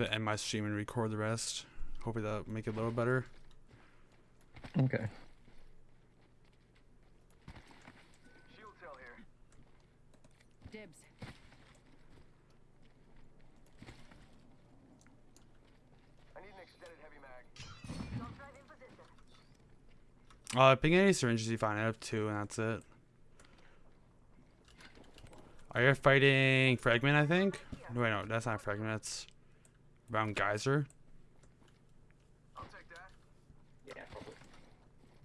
to end my stream and record the rest. Hopefully that'll make it a little better. Okay. Shield cell here. Dibs. I need an extended heavy mag. Don't drive in position. Uh, ping any syringes you find. I have two, and that's it. Are you fighting Fragment, I think? No, wait, no, that's not Fragment. That's around Geyser. I'll take that. Yeah, probably.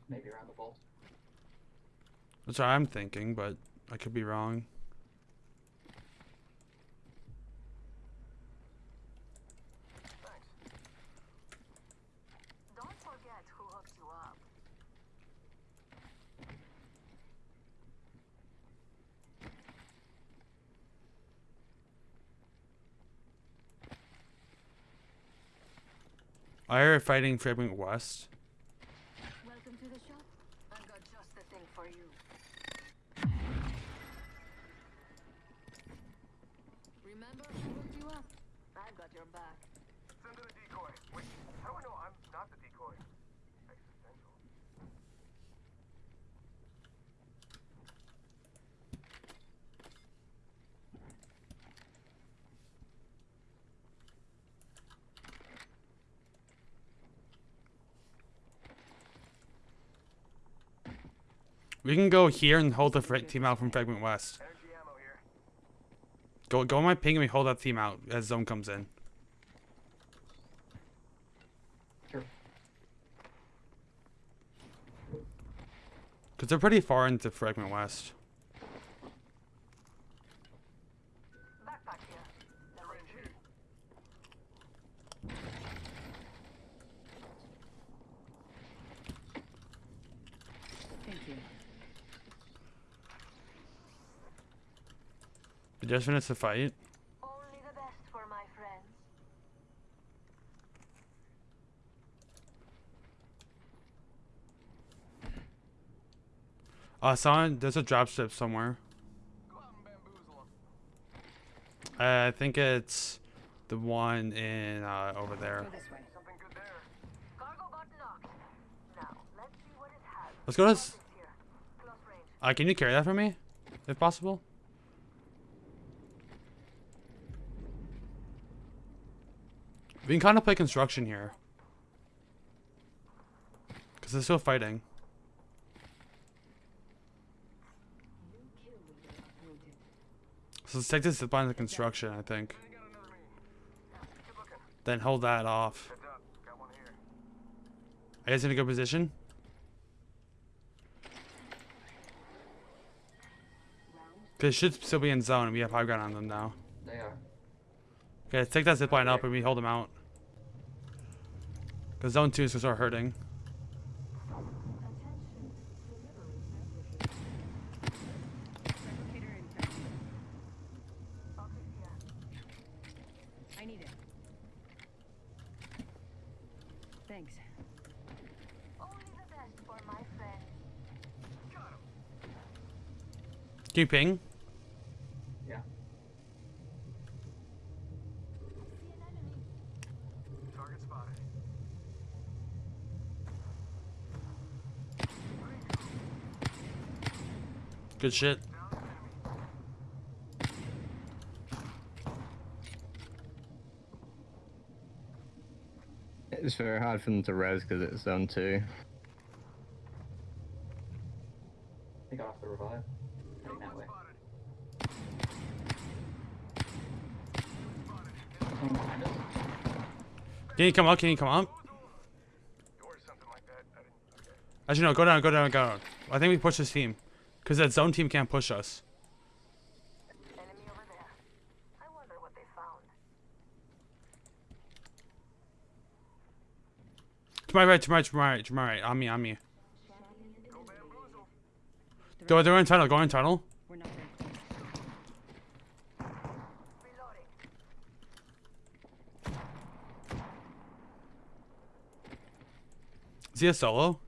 Maybe around the vault. That's what I'm thinking, but I could be wrong. Thanks. Don't forget who hooked you up. I heard fighting Fragment West. Welcome to the shop. I've got just the thing for you. Remember who hooked you up? I've got your back. Send to the decoy. Wait, how do I know I'm not the decoy? Existential. We can go here and hold the team out from Fragment West. Energy ammo here. Go, go on my ping and we hold that team out as zone comes in. Cause they're pretty far into Fragment West. Backpack here. Syringe here. Thank you. We just finished the fight. Only the best for my friends. Uh, someone, there's a dropship somewhere. Go out and bamboozle 'em. Uh, I think it's the one in uh, over there. Go this way. Something good there. Cargo bot knocked. Now, let's see what it has. Let's go to. s- Optics here. Close range. Uh, can you carry that for me, if possible? We can kind of play construction here. Because they're still fighting. So let's take this zip line to construction, I think. I got another me. Keep looking. Then hold that off. Heads up. Got one here. Are you guys in a good position? Because it should still be in zone, we have high ground on them now. They are. Okay, let's take that zip line up and we hold them out. Because zone 2 is going to start hurting. Replicator intact. Optics here. I need it. Thanks. Only the best for my friends. Got him. Can you ping? Yeah. See an enemy. Target spotted. Good shit. It's very hard for them to res because it's zone two. They got off the revive. Heading that way. Spotted. Coming behind us. Can you come up? Can you come up? Or something like that. I didn't. Okay. Actually, no, go down, go down, go down. I think we push this team. Because that zone team can't push us. To my right, to my right, to my right, to my right. On me, on me. Go. They're in tunnel, go in tunnel. Is he a solo?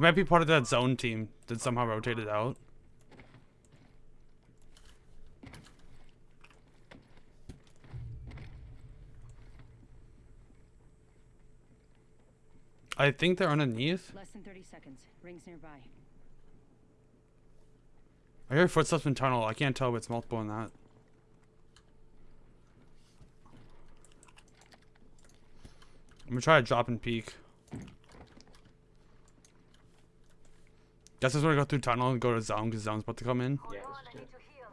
He might be part of that zone team that somehow rotated out. I think they're underneath. Less than 30 seconds. Rings nearby. I hear footsteps in tunnel. I can't tell if it's multiple or not. I'm gonna try to drop and peek. Guess I'm gonna go through tunnel and go to zone because zone's about to come in. Yeah, Hold on, this I is need it. to heal.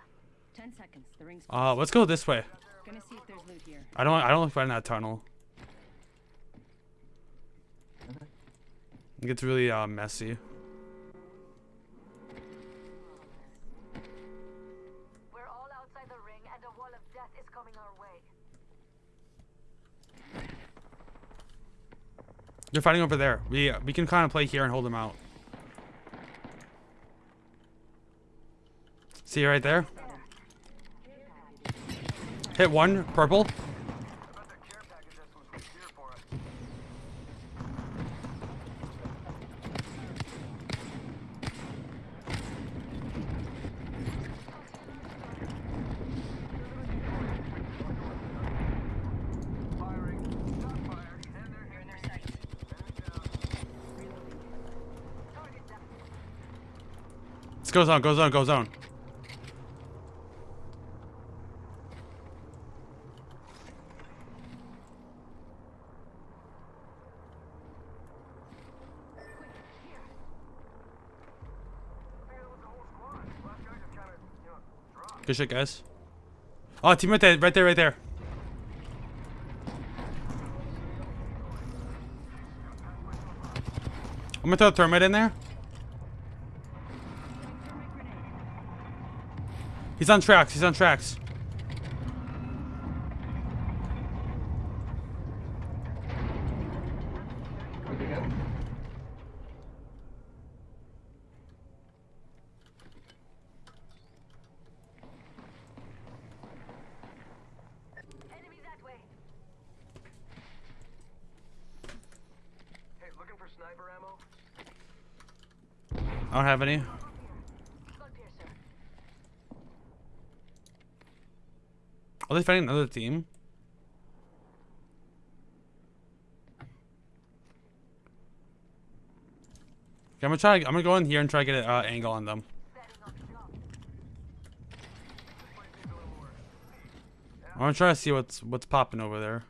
10 seconds. The ring's Uh, let's go this way. Gonna see if there's loot here. I don't. I don't like finding that tunnel. Okay. It gets really uh, messy. We're all outside the ring, and a wall of death is coming our way. They're fighting over there. We we can kind of play here and hold them out. See right there. Hit one purple. Go zone. Go zone. Go zone. Man, it was the whole squad. Last guy just kind of, you know, dropped. Good shit, guys. Oh, team right there. Right there. Right there. I'm gonna throw a thermite in there. He's on tracks. He's on tracks. Good to go. Enemies that way. Hey, looking for sniper ammo? I don't have any. Are they fighting another team? Okay, I'm gonna try. I'm gonna go in here and try to get an uh, angle on them. I'm gonna try to see what's what's popping over there.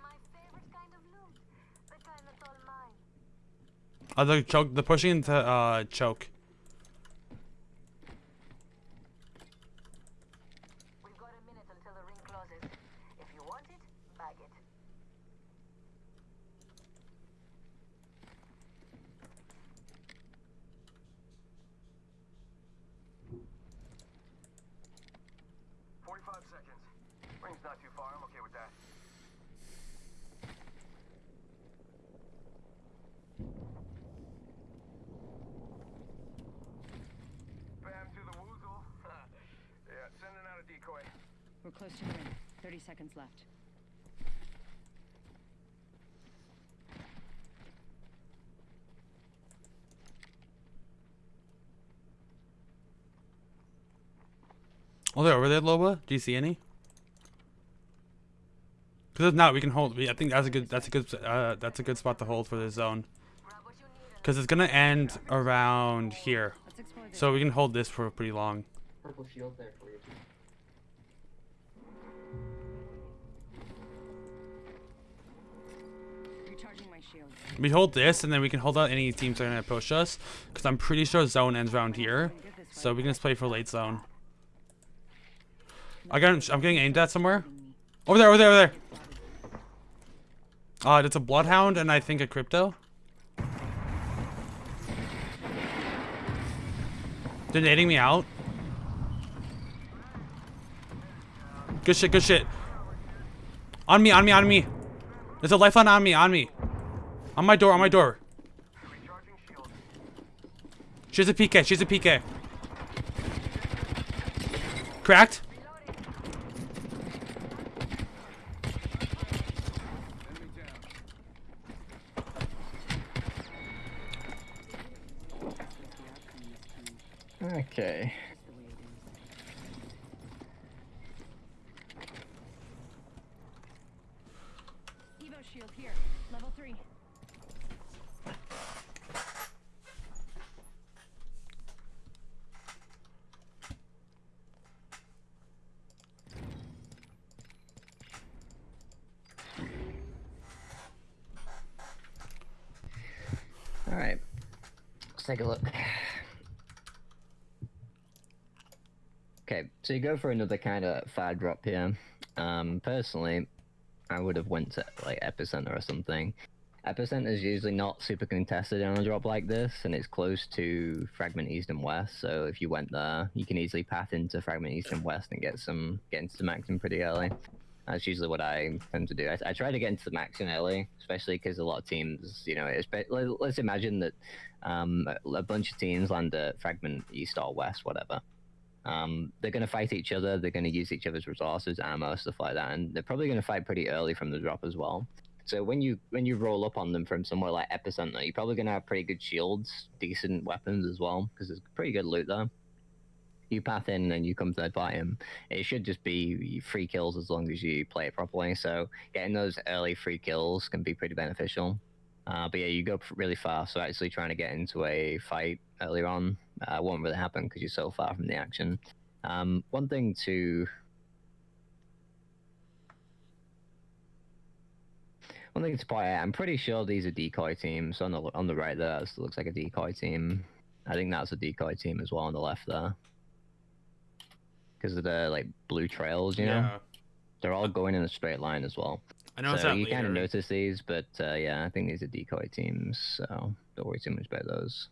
My favorite kind of loot. The kind that's all mine. Oh, the choke. The pushing into uh choke. We've got a minute until the ring closes. If you want it, bag it. Forty-five seconds. Ring's not too far. I'm okay with that. Bam to the woozle. yeah, sending out a decoy. We're close to the ring. 30 seconds left. Oh, they're over there, Loba. Do you see any? Because if not, we can hold. We, I think that's a good. That's a good. Uh, that's a good spot to hold for this zone. Grab what you need and Because it's gonna end around here, Let's explore this. so we can hold this for pretty long. Purple shield there for you. Recharging. We hold this, and then we can hold out any teams that are gonna push us. Because I'm pretty sure zone ends around here, so we can just play for late zone. I got. I'm getting aimed at somewhere. Over there. Over there. Over there. Uh, it's a bloodhound and I think a crypto. They're nading me out. Good shit, good shit. On me, on me, on me. There's a lifeline on me, on me. On my door, on my door. She's a PK, she's a PK. Cracked. Okay. take a look. Okay, so you go for another kind of fire drop here. Um, personally, I would have went to like epicenter or something. Epicenter is usually not super contested on a drop like this, and it's close to fragment east and west. So if you went there, you can easily path into fragment east and west and get some get into the maximum pretty early. That's usually what I tend to do. I, I try to get into the maximum early, especially because a lot of teams, you know, let's imagine that um, a bunch of teams land at fragment east or west, whatever. Um, they're going to fight each other. They're going to use each other's resources, ammo, stuff like that, and they're probably going to fight pretty early from the drop as well. So when you when you roll up on them from somewhere like epicenter, you're probably going to have pretty good shields, decent weapons as well, because there's pretty good loot there. You path in and you come third party him. It should just be free kills as long as you play it properly. So getting those early free kills can be pretty beneficial. Uh, but yeah, you go really fast. So actually trying to get into a fight earlier on uh, won't really happen because you're so far from the action. Um, one thing to one thing to point out, I'm pretty sure these are decoy teams. On the on the right there, it looks like a decoy team. I think that's a decoy team as well on the left there. Because of the like blue trails, you know, they're all going in a straight line as well. I know so you kind of notice these, but uh, yeah, I think these are decoy teams, so don't worry too much about those.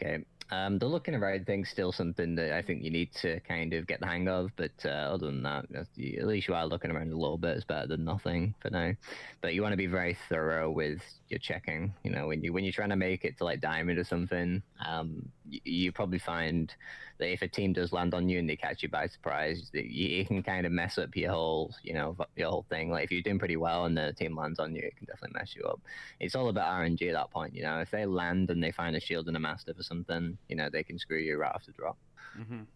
Okay. Um, the looking around thing's still something that I think you need to kind of get the hang of, but uh, other than that, at least you are looking around a little bit. It's better than nothing for now. But you want to be very thorough with your checking. You know, when you when you're trying to make it to like diamond or something, um, you, probably find that if a team does land on you and they catch you by surprise, that you, can kind of mess up your whole, you know, your whole thing. Like if you're doing pretty well and the team lands on you, it can definitely mess you up. It's all about RNG at that point. You know, if they land and they find a shield and a mastiff or something, you know, they can screw you right off the drop. Mhm.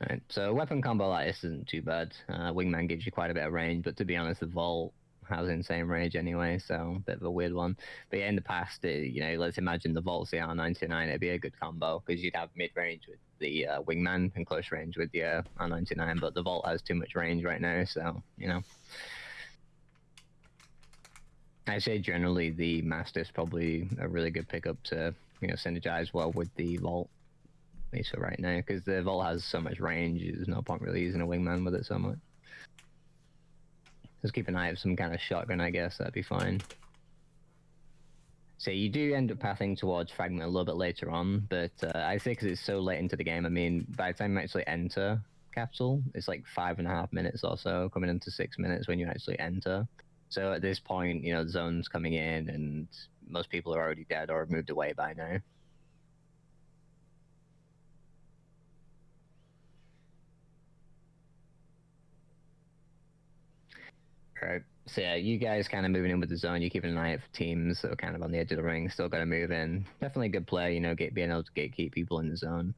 Right. So weapon combo like this isn't too bad. Uh, Wingman gives you quite a bit of range, but to be honest, the Volt has insane range anyway, so a bit of a weird one. But yeah, in the past, uh, you know, let's imagine the Volt's the R99, it'd be a good combo because you'd have mid range with the uh, Wingman and close range with the uh, R99, but the Volt has too much range right now, so you know. I say generally the Mastiff's probably a really good pickup to you know synergize well with the Volt. At least for right now, because the Volt has so much range, there's no point really using a wingman with it so much. Just keep an eye out some kind of shotgun, I guess, that'd be fine. So you do end up pathing towards Fragment a little bit later on, but uh, I say because it's so late into the game, I mean, by the time you actually enter Capsule, it's like five and a half minutes or so, coming into six minutes when you actually enter. So at this point, you know, the zone's coming in and most people are already dead or moved away by now. Right. So yeah, you guys kind of moving in with the zone. You're keeping an eye out for teams that are kind of on the edge of the ring. Still got to move in. Definitely a good play. You know, get being able to gatekeep people in the zone.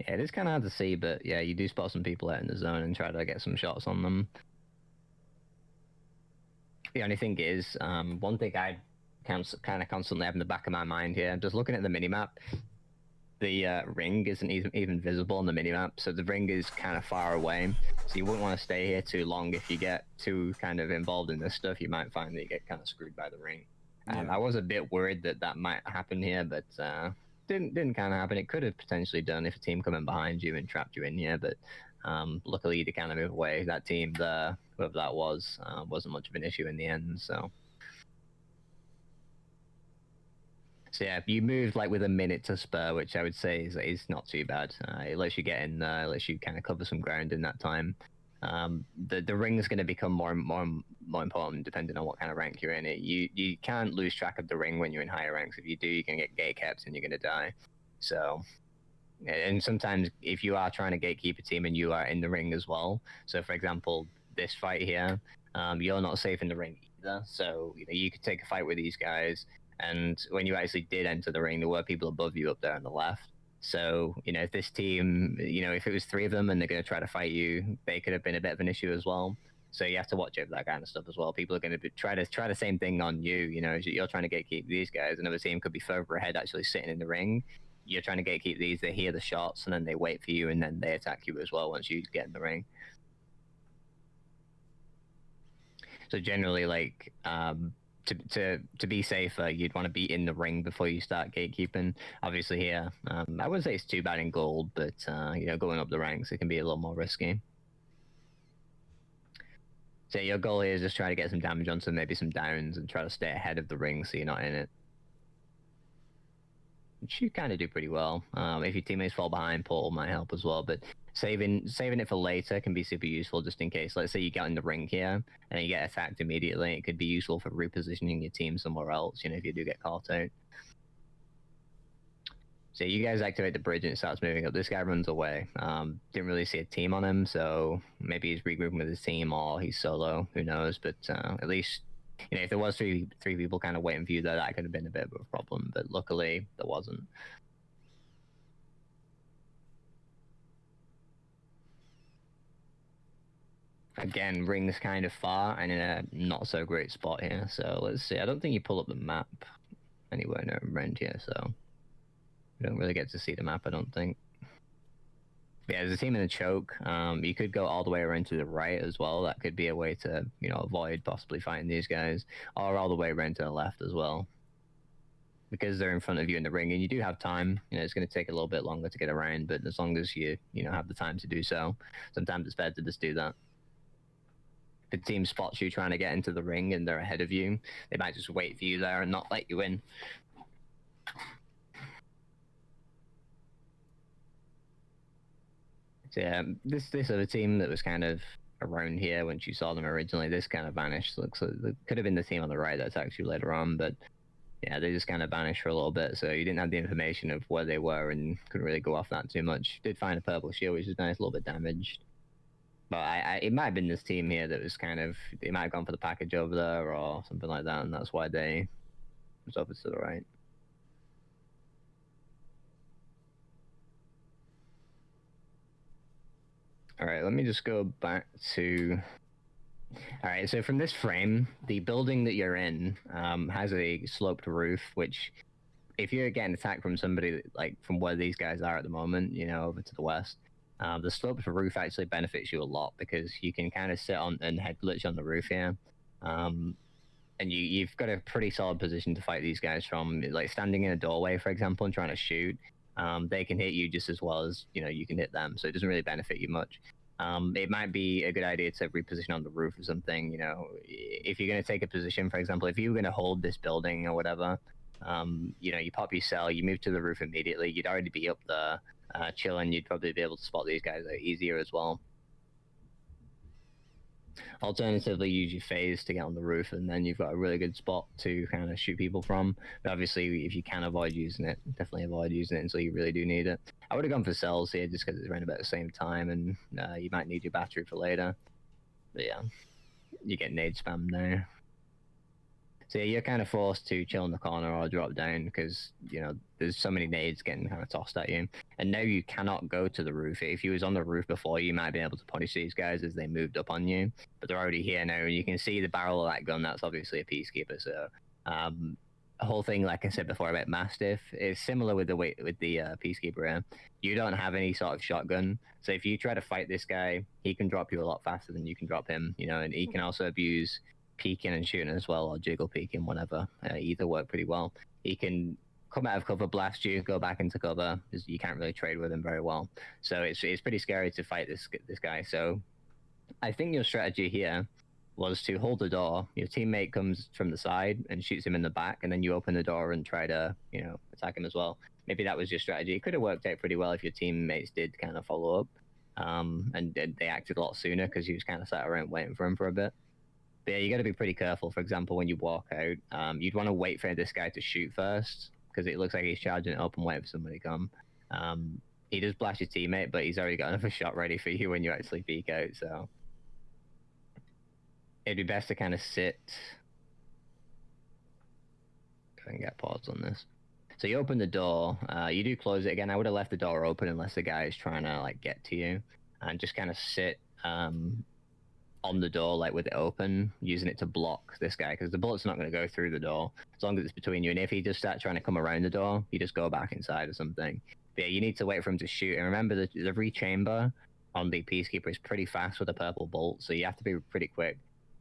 Yeah, it is kind of hard to see, but yeah, you do spot some people out in the zone and try to get some shots on them. The only thing is, um, one thing I kind of constantly have in the back of my mind here, I'm just looking at the minimap, the uh, ring isn't even, even visible on the minimap, so the ring is kind of far away. So you wouldn't want to stay here too long. If you get too kind of involved in this stuff, you might find that you get kind of screwed by the ring. Um, Yeah. I was a bit worried that that might happen here, but uh, didn't didn't kind of happen. It could have potentially done if a team come in behind you and trapped you in here, but um, luckily to kind of move away. That team there, whoever that was, uh, wasn't much of an issue in the end. So. So yeah, you moved like with a minute to spare, which I would say is, is not too bad. Uh, it lets you get in there, it lets you kind of cover some ground in that time. Um, the the ring is going to become more and more more important depending on what kind of rank you're in. It you you can't lose track of the ring when you're in higher ranks. If you do, you're going to get gate and you're going to die. So, and sometimes if you are trying to gatekeep a team and you are in the ring as well. So, for example, this fight here, um, you're not safe in the ring either. So you know you could take a fight with these guys and when you actually did enter the ring, there were people above you up there on the left. So, you know, if this team, you know, if it was three of them and they're going to try to fight you, they could have been a bit of an issue as well. So you have to watch out for that kind of stuff as well. People are going to be, try to try the same thing on you. You know, you're trying to gatekeep these guys. Another team could be further ahead, actually sitting in the ring. You're trying to gatekeep these. They hear the shots and then they wait for you and then they attack you as well once you get in the ring. So generally, like um, to to to be safer, you'd want to be in the ring before you start gatekeeping. Obviously, here um, I wouldn't say it's too bad in gold, but uh, you know, going up the ranks, it can be a little more risky. So your goal here is just try to get some damage on some maybe some downs and try to stay ahead of the ring so you're not in it. Which you kind of do pretty well. Um, if your teammates fall behind, portal might help as well. But saving saving it for later can be super useful just in case. Let's say you get in the ring here and you get attacked immediately. It could be useful for repositioning your team somewhere else. You know, if you do get caught out. So you guys activate the bridge and it starts moving up. This guy runs away. Um, didn't really see a team on him, so maybe he's regrouping with his team or he's solo. Who knows? But uh, at least you know if there was three three people kind of waiting for you, there that could have been a bit of a problem. But luckily there wasn't. Again, rings kind of far and in a not so great spot here. So let's see. I don't think you pull up the map anywhere near around here, so we don't really get to see the map. I don't think. Yeah, there's a team in the choke. Um, you could go all the way around to the right as well. That could be a way to, you know, avoid possibly fighting these guys, or all the way around to the left as well. Because they're in front of you in the ring, and you do have time. You know, it's going to take a little bit longer to get around, but as long as you, you know, have the time to do so, sometimes it's better to just do that the team spots you trying to get into the ring and they're ahead of you, they might just wait for you there and not let you in. So yeah, this this other team that was kind of around here when you saw them originally, this kind of vanished. Looks like it could have been the team on the right that's actually later on, but yeah, they just kind of vanished for a little bit. So you didn't have the information of where they were and couldn't really go off that too much. Did find a purple shield, which is nice, a little bit damaged. But I, I, it might have been this team here that was kind of they might have gone for the package over there or something like that, and that's why they was over to the right. All right, let me just go back to. All right, so from this frame, the building that you're in um, has a sloped roof, which, if you're getting attacked from somebody like from where these guys are at the moment, you know, over to the west, um, the sloped roof actually benefits you a lot because you can kind of sit on and head glitch on the roof here. Um, and you, you've got a pretty solid position to fight these guys from. Like standing in a doorway, for example, and trying to shoot, um, they can hit you just as well as you know you can hit them. So it doesn't really benefit you much. Um, it might be a good idea to reposition on the roof or something. You know, if you're going to take a position, for example, if you were going to hold this building or whatever, um, you know, you pop your cell, you move to the roof immediately. You'd already be up there uh, chilling, you'd probably be able to spot these guys easier as well. Alternatively, use your phase to get on the roof, and then you've got a really good spot to kind of shoot people from. But obviously, if you can avoid using it, definitely avoid using it until you really do need it. I would have gone for cells here just because it's around about the same time, and uh, you might need your battery for later. But yeah, you get nade spam there. So yeah, you're kind of forced to chill in the corner or drop down because you know there's so many nades getting kind of tossed at you, and now you cannot go to the roof. If you was on the roof before, you might be able to punish these guys as they moved up on you, but they're already here now. And you can see the barrel of that gun. That's obviously a peacekeeper. So um, the whole thing, like I said before about Mastiff, is similar with the way with the uh, peacekeeper. Here. You don't have any sort of shotgun, so if you try to fight this guy, he can drop you a lot faster than you can drop him. You know, and he can also abuse peeking and shooting as well, or jiggle peeking, whatever. Uh, either work pretty well. He can come out of cover, blast you, go back into cover. You can't really trade with him very well. So it's it's pretty scary to fight this this guy. So I think your strategy here was to hold the door. Your teammate comes from the side and shoots him in the back, and then you open the door and try to you know attack him as well. Maybe that was your strategy. It could have worked out pretty well if your teammates did kind of follow up. Um, and they acted a lot sooner because you was kind of sat around waiting for him for a bit. But yeah, you got to be pretty careful. For example, when you walk out, um, you'd want to wait for this guy to shoot first because it looks like he's charging it up and waiting for somebody to come. Um, he does blast your teammate, but he's already got another shot ready for you when you actually peek out. So it'd be best to kind of sit. And get pause on this. So you open the door. Uh, you do close it again. I would have left the door open unless the guy is trying to like get to you, and just kind of sit um, on the door like with it open, using it to block this guy because the bullet's not going to go through the door as long as it's between you. And if he just starts trying to come around the door, you just go back inside or something. But yeah, you need to wait for him to shoot. And remember, the, the rechamber on the Peacekeeper is pretty fast with a purple bolt, so you have to be pretty quick.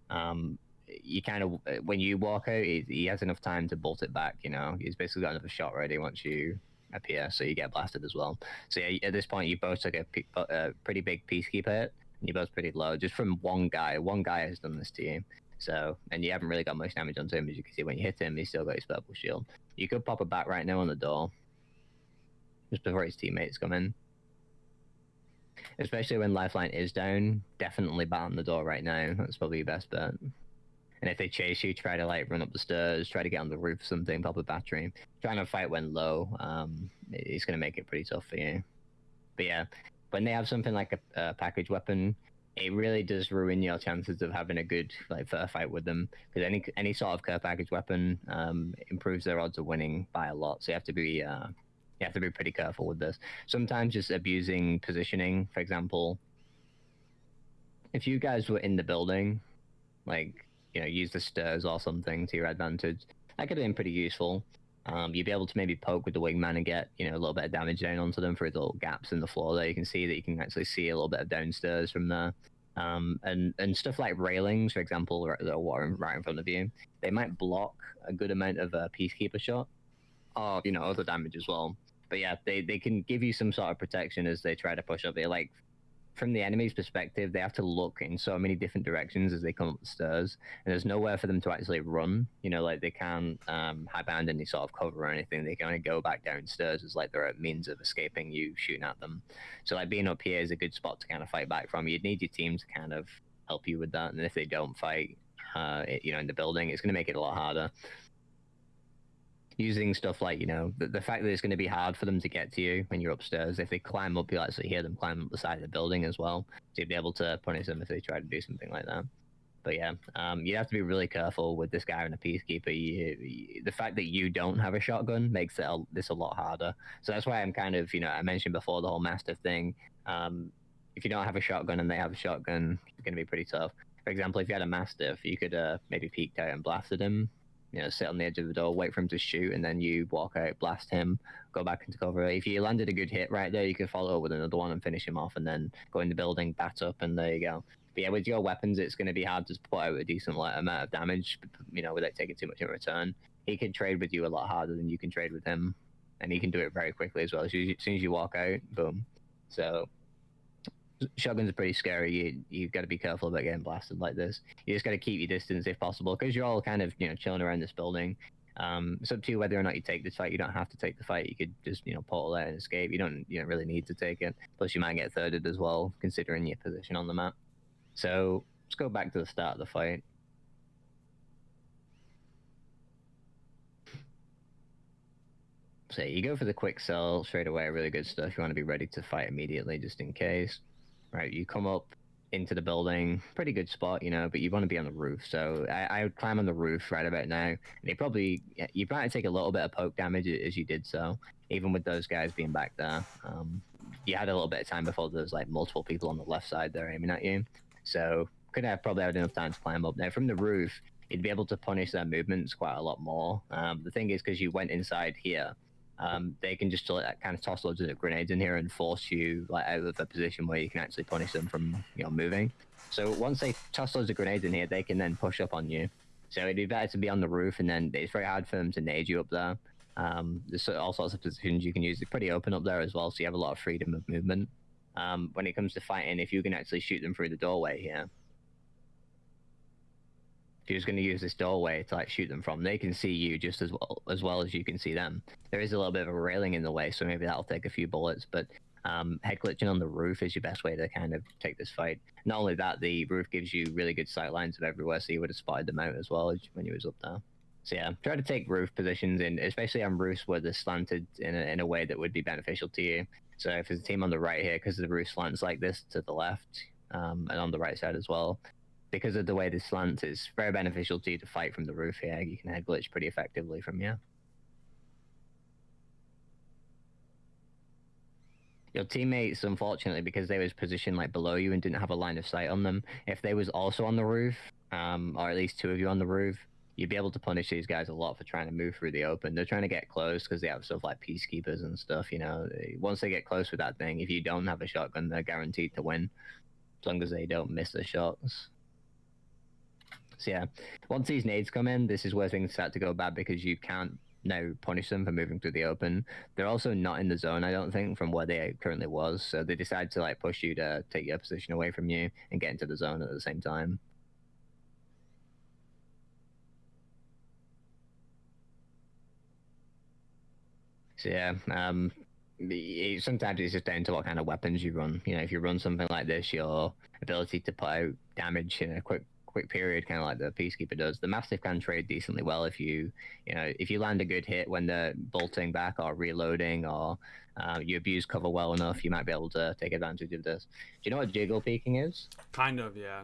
Um, you kind of when you walk out, he, he has enough time to bolt it back. You know, he's basically got another shot ready once you appear, so you get blasted as well. So yeah, at this point, you both took a, a pretty big Peacekeeper hit, both pretty low just from one guy. One guy has done this to you. So, and you haven't really got much damage onto him, as you can see. When you hit him, he's still got his purple shield. You could pop it back right now on the door, just before his teammates come in. Especially when Lifeline is down, definitely bat on the door right now. That's probably your best bet. And if they chase you, try to like run up the stairs, try to get on the roof, something, pop a battery. Trying to fight when low, um, it's gonna make it pretty tough for you. But yeah, when they have something like a, a package weapon, it really does ruin your chances of having a good like fair fight with them because any any sort of care package weapon um, improves their odds of winning by a lot. So you have to be uh, you have to be pretty careful with this. Sometimes just abusing positioning, for example, if you guys were in the building, like you know, use the stairs or something to your advantage, that could have been pretty useful. Um, you'd be able to maybe poke with the wingman and get you know a little bit of damage down onto them through the little gaps in the floor there. You can see that you can actually see a little bit of downstairs from there. Um, and and stuff like railings, for example, that are right in front of you, they might block a good amount of a peacekeeper shot, or you know other damage as well. But yeah, they they can give you some sort of protection as they try to push up. They like from the enemy's perspective, they have to look in so many different directions as they come up the stairs, and there's nowhere for them to actually run. You know, like they can't um, hide behind any sort of cover or anything. They can only go back downstairs as like they're a means of escaping you shooting at them. So like being up here is a good spot to kind of fight back from. You'd need your team to kind of help you with that, and if they don't fight, uh, you know, in the building, it's going to make it a lot harder using stuff like you know the, the fact that it's going to be hard for them to get to you when you're upstairs if they climb up you'll actually hear them climb up the side of the building as well so you'd be able to punish them if they try to do something like that. But yeah um, you have to be really careful with this guy and a peacekeeper. You, you, the fact that you don't have a shotgun makes it a, this a lot harder. So that's why i'm kind of you know i mentioned before the whole mastiff thing. Um, if you don't have a shotgun and they have a shotgun it's going to be pretty tough. For example if you had a mastiff you could uh, maybe peeked out and blasted him you know, sit on the edge of the door, wait for him to shoot, and then you walk out, blast him, go back into cover. If you landed a good hit right there, you could follow up with another one and finish him off, and then go in the building, bat up, and there you go. But yeah, with your weapons, it's going to be hard to put out a decent like, amount of damage, you know, without taking too much in return. He can trade with you a lot harder than you can trade with him, and he can do it very quickly as well. As, as soon as you walk out, boom. So shotguns are pretty scary. You you've got to be careful about getting blasted like this. You just got to keep your distance if possible because you're all kind of you know chilling around this building. Um, it's up to you whether or not you take this fight. You don't have to take the fight. You could just you know portal out and escape. You don't you don't really need to take it. Plus you might get thirded as well considering your position on the map. So let's go back to the start of the fight. So you go for the quick cell straight away. Really good stuff. You want to be ready to fight immediately just in case right? You come up into the building, pretty good spot, you know, but you want to be on the roof. So I, I would climb on the roof right about now. And you probably you might take a little bit of poke damage as you did so, even with those guys being back there. Um, you had a little bit of time before there's like multiple people on the left side there aiming at you. So could have probably had enough time to climb up. Now from the roof, you'd be able to punish their movements quite a lot more. Um, the thing is, because you went inside here, um, they can just like, kind of toss loads of grenades in here and force you like out of a position where you can actually punish them from you know moving. So once they toss loads of grenades in here, they can then push up on you. So it'd be better to be on the roof, and then it's very hard for them to nade you up there. Um, there's all sorts of positions you can use. They're pretty open up there as well, so you have a lot of freedom of movement. Um, when it comes to fighting, if you can actually shoot them through the doorway here, you're just going to use this doorway to like shoot them from, they can see you just as well as well as you can see them. There is a little bit of a railing in the way, so maybe that'll take a few bullets. But um, head glitching on the roof is your best way to kind of take this fight. Not only that, the roof gives you really good sight lines of everywhere, so you would have spotted them out as well when you was up there. So yeah, try to take roof positions in, especially on roofs where they're slanted in a, in a way that would be beneficial to you. So if there's a team on the right here, because the roof slants like this to the left, um, and on the right side as well, because of the way the slants, it's very beneficial to you to fight from the roof here. You can head glitch pretty effectively from here. your teammates unfortunately because they was positioned like below you and didn't have a line of sight on them if they was also on the roof um, or at least two of you on the roof you'd be able to punish these guys a lot for trying to move through the open they're trying to get close because they have stuff like peacekeepers and stuff you know once they get close with that thing if you don't have a shotgun they're guaranteed to win as long as they don't miss the shots so yeah, once these nades come in, this is where things start to go bad because you can't now punish them for moving through the open. They're also not in the zone, I don't think, from where they currently was. So they decide to like push you to take your position away from you and get into the zone at the same time. So yeah, um, sometimes it's just down to what kind of weapons you run. You know, if you run something like this, your ability to put out damage in a quick quick period, kind of like the Peacekeeper does. The Mastiff can trade decently well if you, you know, if you land a good hit when they're bolting back or reloading or uh, you abuse cover well enough, you might be able to take advantage of this. Do you know what jiggle peeking is? Kind of, yeah.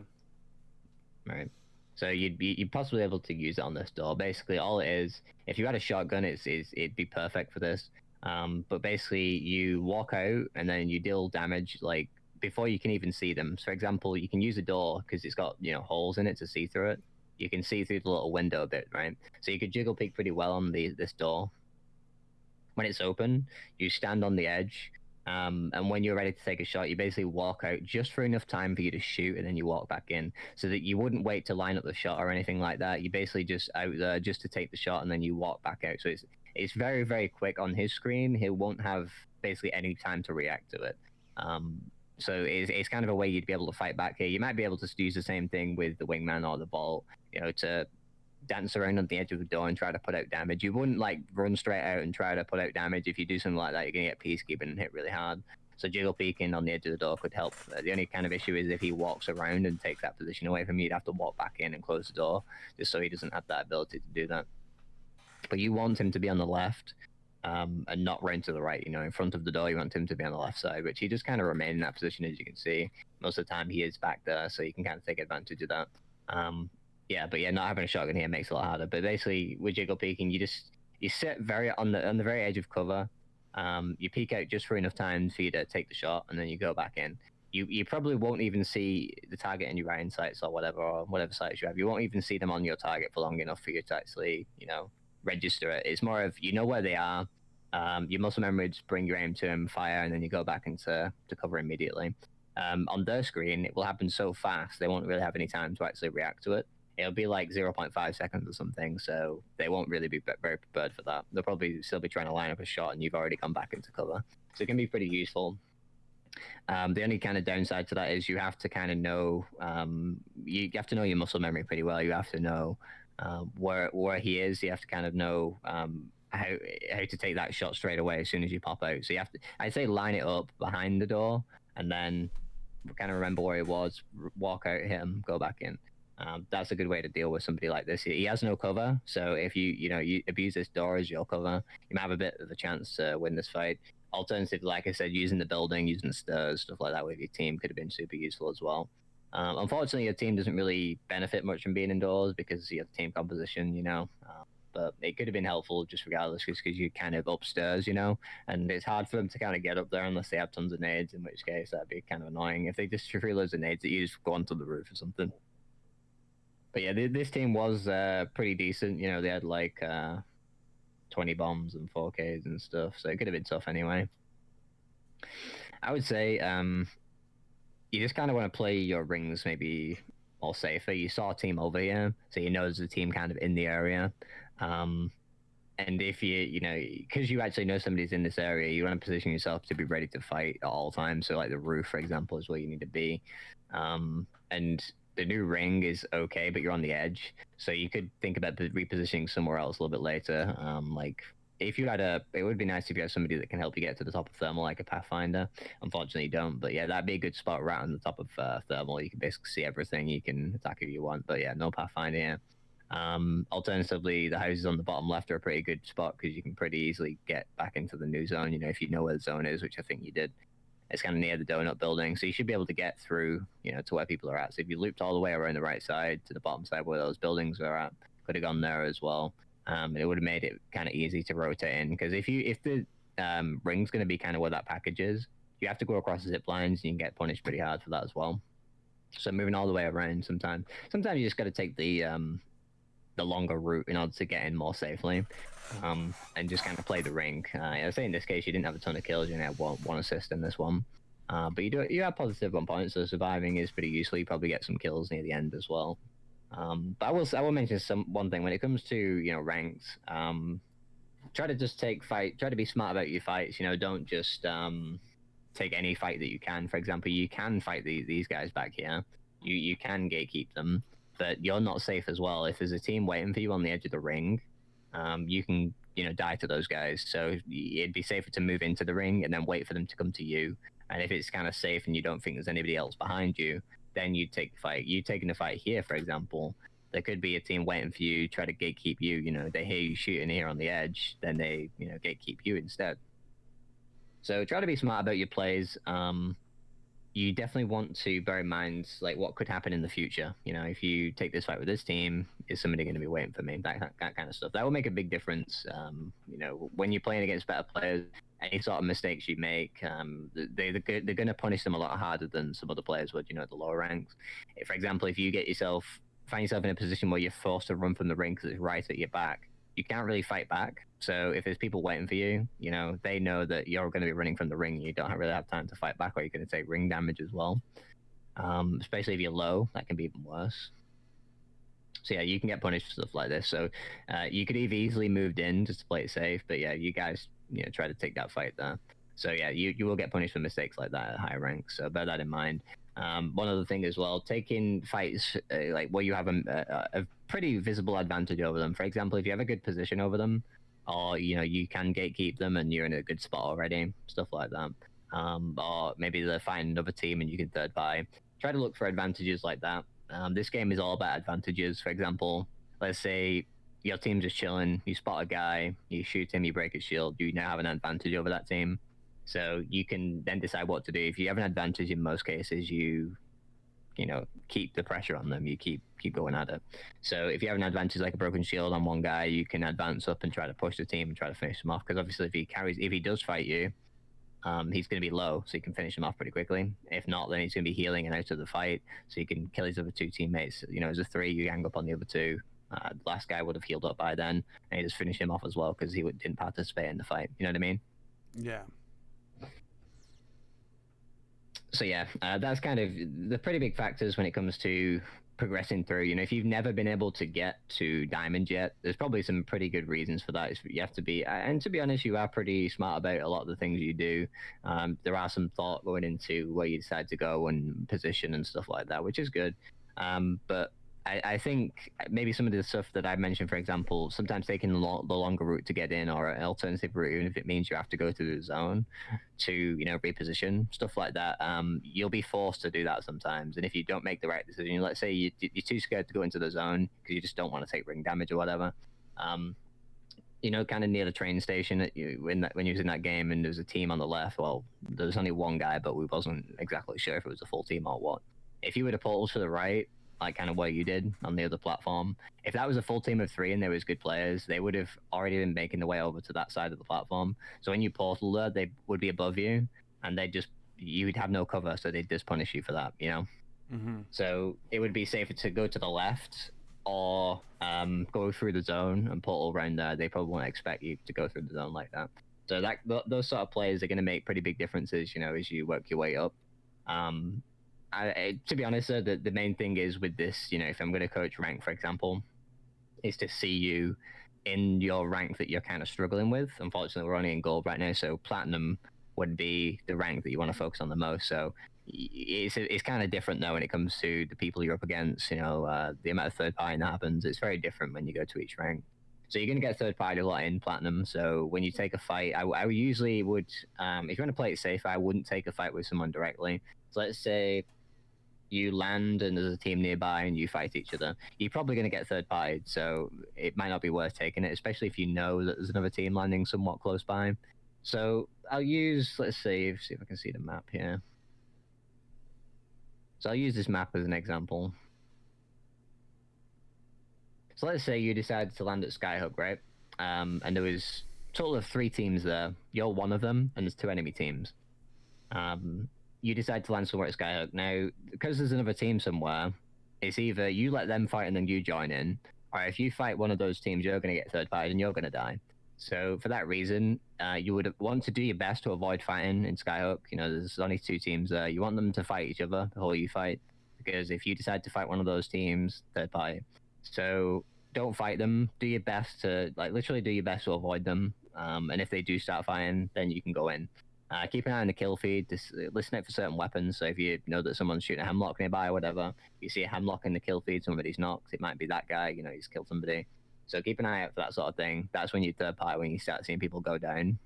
Right. So you'd be you'd possibly able to use it on this door. Basically, all it is, if you had a shotgun, it's, it's it'd be perfect for this. Um, but basically, you walk out and then you deal damage like before you can even see them. So, for example, you can use a door because it's got you know holes in it to see through it. You can see through the little window a bit, right? So you could jiggle peek pretty well on the this door. When it's open, you stand on the edge, um, and when you're ready to take a shot, you basically walk out just for enough time for you to shoot, and then you walk back in, so that you wouldn't wait to line up the shot or anything like that. You basically just out there just to take the shot, and then you walk back out. So it's it's very very quick on his screen. He won't have basically any time to react to it. Um, so it's, it's kind of a way you'd be able to fight back here. You might be able to use the same thing with the wingman or the ball, you know, to dance around on the edge of the door and try to put out damage. You wouldn't like run straight out and try to put out damage. If you do something like that, you're gonna get peacekeeping and hit really hard. So jiggle peeking on the edge of the door could help. Uh, the only kind of issue is if he walks around and takes that position away from you, you'd have to walk back in and close the door, just so he doesn't have that ability to do that. But you want him to be on the left, um, and not round to the right. You know, in front of the door, you want him to be on the left side, which he just kind of remain in that position as you can see. Most of the time, he is back there, so you can kind of take advantage of that. Um, yeah, but yeah, not having a shotgun here makes it a lot harder. But basically, with jiggle peeking, you just you sit very on the on the very edge of cover. Um, you peek out just for enough time for you to take the shot, and then you go back in. You you probably won't even see the target in your iron sights or whatever or whatever sights you have. You won't even see them on your target for long enough for you to actually you know register it. It's more of you know where they are. Um, your muscle memory just bring your aim to them, fire, and then you go back into to cover immediately. Um, on their screen, it will happen so fast they won't really have any time to actually react to it. It'll be like 0.5 seconds or something, so they won't really be very prepared for that. They'll probably still be trying to line up a shot, and you've already come back into cover, so it can be pretty useful. Um, the only kind of downside to that is you have to kind of know um, you have to know your muscle memory pretty well. You have to know um, where where he is. You have to kind of know um, how how to take that shot straight away as soon as you pop out. So you have to, I'd say, line it up behind the door, and then kind of remember where he was, walk out, hit him, go back in. Um, that's a good way to deal with somebody like this. He has no cover, so if you you know you abuse this door as your cover, you might have a bit of a chance to win this fight. Alternatively, like I said, using the building, using the stairs, stuff like that with your team could have been super useful as well. Um, unfortunately, your team doesn't really benefit much from being indoors because you have team composition, you know. Uh, but it could have been helpful just regardless, because you're kind of upstairs, you know, and it's hard for them to kind of get up there unless they have tons of nades. In which case, that'd be kind of annoying if they just threw loads of nades that you just go onto the roof or something. But yeah, th- this team was uh, pretty decent. You know, they had like uh, 20 bombs and 4Ks and stuff, so it could have been tough anyway. I would say um, you just kind of want to play your rings maybe more safer. You saw a team over here, so you know there's a team kind of in the area. Um, and if you, you know, because you actually know somebody's in this area, you want to position yourself to be ready to fight at all times. So, like the roof, for example, is where you need to be. Um, and the new ring is okay, but you're on the edge, so you could think about repositioning somewhere else a little bit later. Um, like if you had a, it would be nice if you had somebody that can help you get to the top of thermal, like a pathfinder. Unfortunately, you don't. But yeah, that'd be a good spot right on the top of uh, thermal. You can basically see everything. You can attack who you want. But yeah, no pathfinder. Um, alternatively, the houses on the bottom left are a pretty good spot because you can pretty easily get back into the new zone. You know, if you know where the zone is, which I think you did. It's kind of near the donut building, so you should be able to get through, you know, to where people are at. So if you looped all the way around the right side to the bottom side where those buildings are at, could have gone there as well. Um, it would have made it kind of easy to rotate in because if you if the um, ring's going to be kind of where that package is, you have to go across the zip lines and you can get punished pretty hard for that as well. So moving all the way around sometimes. Sometimes you just got to take the um, the longer route in order to get in more safely, um, and just kind of play the ring. Uh, I say in this case you didn't have a ton of kills, you only had one, one assist in this one, uh, but you do you have positive one points, so surviving is pretty useful. You probably get some kills near the end as well. Um, but I will I will mention some one thing when it comes to you know ranks. Um, try to just take fight. Try to be smart about your fights. You know, don't just um, take any fight that you can. For example, you can fight these these guys back here. You you can gatekeep them, but you're not safe as well. If there's a team waiting for you on the edge of the ring, um, you can you know die to those guys. So it'd be safer to move into the ring and then wait for them to come to you. And if it's kind of safe and you don't think there's anybody else behind you, then you take the fight. You taking the fight here, for example, there could be a team waiting for you, try to gatekeep you. You know, they hear you shooting here on the edge, then they, you know, gatekeep you instead. So try to be smart about your plays. Um, you definitely want to bear in mind like what could happen in the future. You know, if you take this fight with this team, is somebody going to be waiting for me? That, that kind of stuff. That will make a big difference. Um, you know, when you're playing against better players, any sort of mistakes you make, um, they they're, they're going to punish them a lot harder than some other players would. You know, at the lower ranks. If, for example, if you get yourself find yourself in a position where you're forced to run from the ring because it's right at your back, you can't really fight back. So if there's people waiting for you, you know, they know that you're going to be running from the ring. You don't really have time to fight back, or you're going to take ring damage as well. Um, especially if you're low, that can be even worse. So yeah, you can get punished for stuff like this. So uh, you could have easily moved in just to play it safe, but yeah, you guys, you know, try to take that fight there. So yeah, you, you will get punished for mistakes like that at high ranks. So bear that in mind. Um, one other thing as well, taking fights uh, like where you have a, a, a, pretty visible advantage over them. For example, if you have a good position over them, or you know you can gatekeep them and you're in a good spot already, stuff like that. Um, or maybe they're fighting another team and you can third buy. Try to look for advantages like that. Um, this game is all about advantages. For example, let's say your team's just chilling, you spot a guy, you shoot him, you break his shield, you now have an advantage over that team so you can then decide what to do. If you have an advantage in most cases, you you know keep the pressure on them. You keep keep going at it. So if you have an advantage like a broken shield on one guy, you can advance up and try to push the team and try to finish them off. Because obviously, if he carries, if he does fight you, um, he's going to be low, so you can finish him off pretty quickly. If not, then he's going to be healing and out of the fight, so you can kill his other two teammates. You know, as a three, you gang up on the other two. Uh, the last guy would have healed up by then, and you just finish him off as well because he didn't participate in the fight. You know what I mean? Yeah so yeah, uh, that's kind of the pretty big factors when it comes to progressing through. You know, if you've never been able to get to diamond yet, there's probably some pretty good reasons for that. You have to be, and to be honest, you are pretty smart about a lot of the things you do. Um, there are some thought going into where you decide to go and position and stuff like that, which is good. Um, but I, I, think maybe some of the stuff that I mentioned, for example, sometimes taking the, lo- the, longer route to get in or an alternative route, even if it means you have to go through the zone to, you know, reposition, stuff like that, um, you'll be forced to do that sometimes. And if you don't make the right decision, let's say you, are too scared to go into the zone because you just don't want to take ring damage or whatever, um, you know, kind of near the train station that you, when, that, when you was in that game and there was a team on the left, well, there was only one guy, but we wasn't exactly sure if it was a full team or what. If you were to pull to the right, like kind of what you did on the other platform. If that was a full team of three and there was good players, they would have already been making the way over to that side of the platform. So when you portal there, they would be above you, and they just you would have no cover, so they'd just punish you for that, you know. Mm-hmm. So it would be safer to go to the left or um, go through the zone and portal around there. They probably won't expect you to go through the zone like that. So that th- those sort of players are going to make pretty big differences, you know, as you work your way up. Um, I, to be honest, the, the main thing is with this, you know, if I'm going to coach rank, for example, is to see you in your rank that you're kind of struggling with. Unfortunately, we're only in gold right now, so platinum would be the rank that you want to focus on the most. So it's it's kind of different though when it comes to the people you're up against. You know, uh, the amount of third party that happens. It's very different when you go to each rank. So you're going to get third party a lot in platinum. So when you take a fight, I, I usually would, um, if you want to play it safe, I wouldn't take a fight with someone directly. So let's say you land and there's a team nearby and you fight each other, you're probably going to get third party. So it might not be worth taking it, especially if you know that there's another team landing somewhat close by. So I'll use, let's see, see if I can see the map here. So I'll use this map as an example. So let's say you decided to land at Skyhook, right? Um, and there was total of three teams there. You're one of them, and there's two enemy teams. um, you decide to land somewhere at Skyhook. Now, because there's another team somewhere, it's either you let them fight and then you join in, or if you fight one of those teams, you're going to get third party and you're going to die. So for that reason, uh, you would want to do your best to avoid fighting in Skyhook. You know, there's only two teams there. You want them to fight each other before you fight, because if you decide to fight one of those teams, third party. So don't fight them. Do your best to like literally do your best to avoid them. Um, and if they do start fighting, then you can go in. Uh, keep an eye on the kill feed. Just listen out for certain weapons. So if you know that someone's shooting a Hemlok nearby or whatever, you see a Hemlok in the kill feed, somebody's knocked. It might be that guy. You know, he's killed somebody. So keep an eye out for that sort of thing. That's when you third party when you start seeing people go down.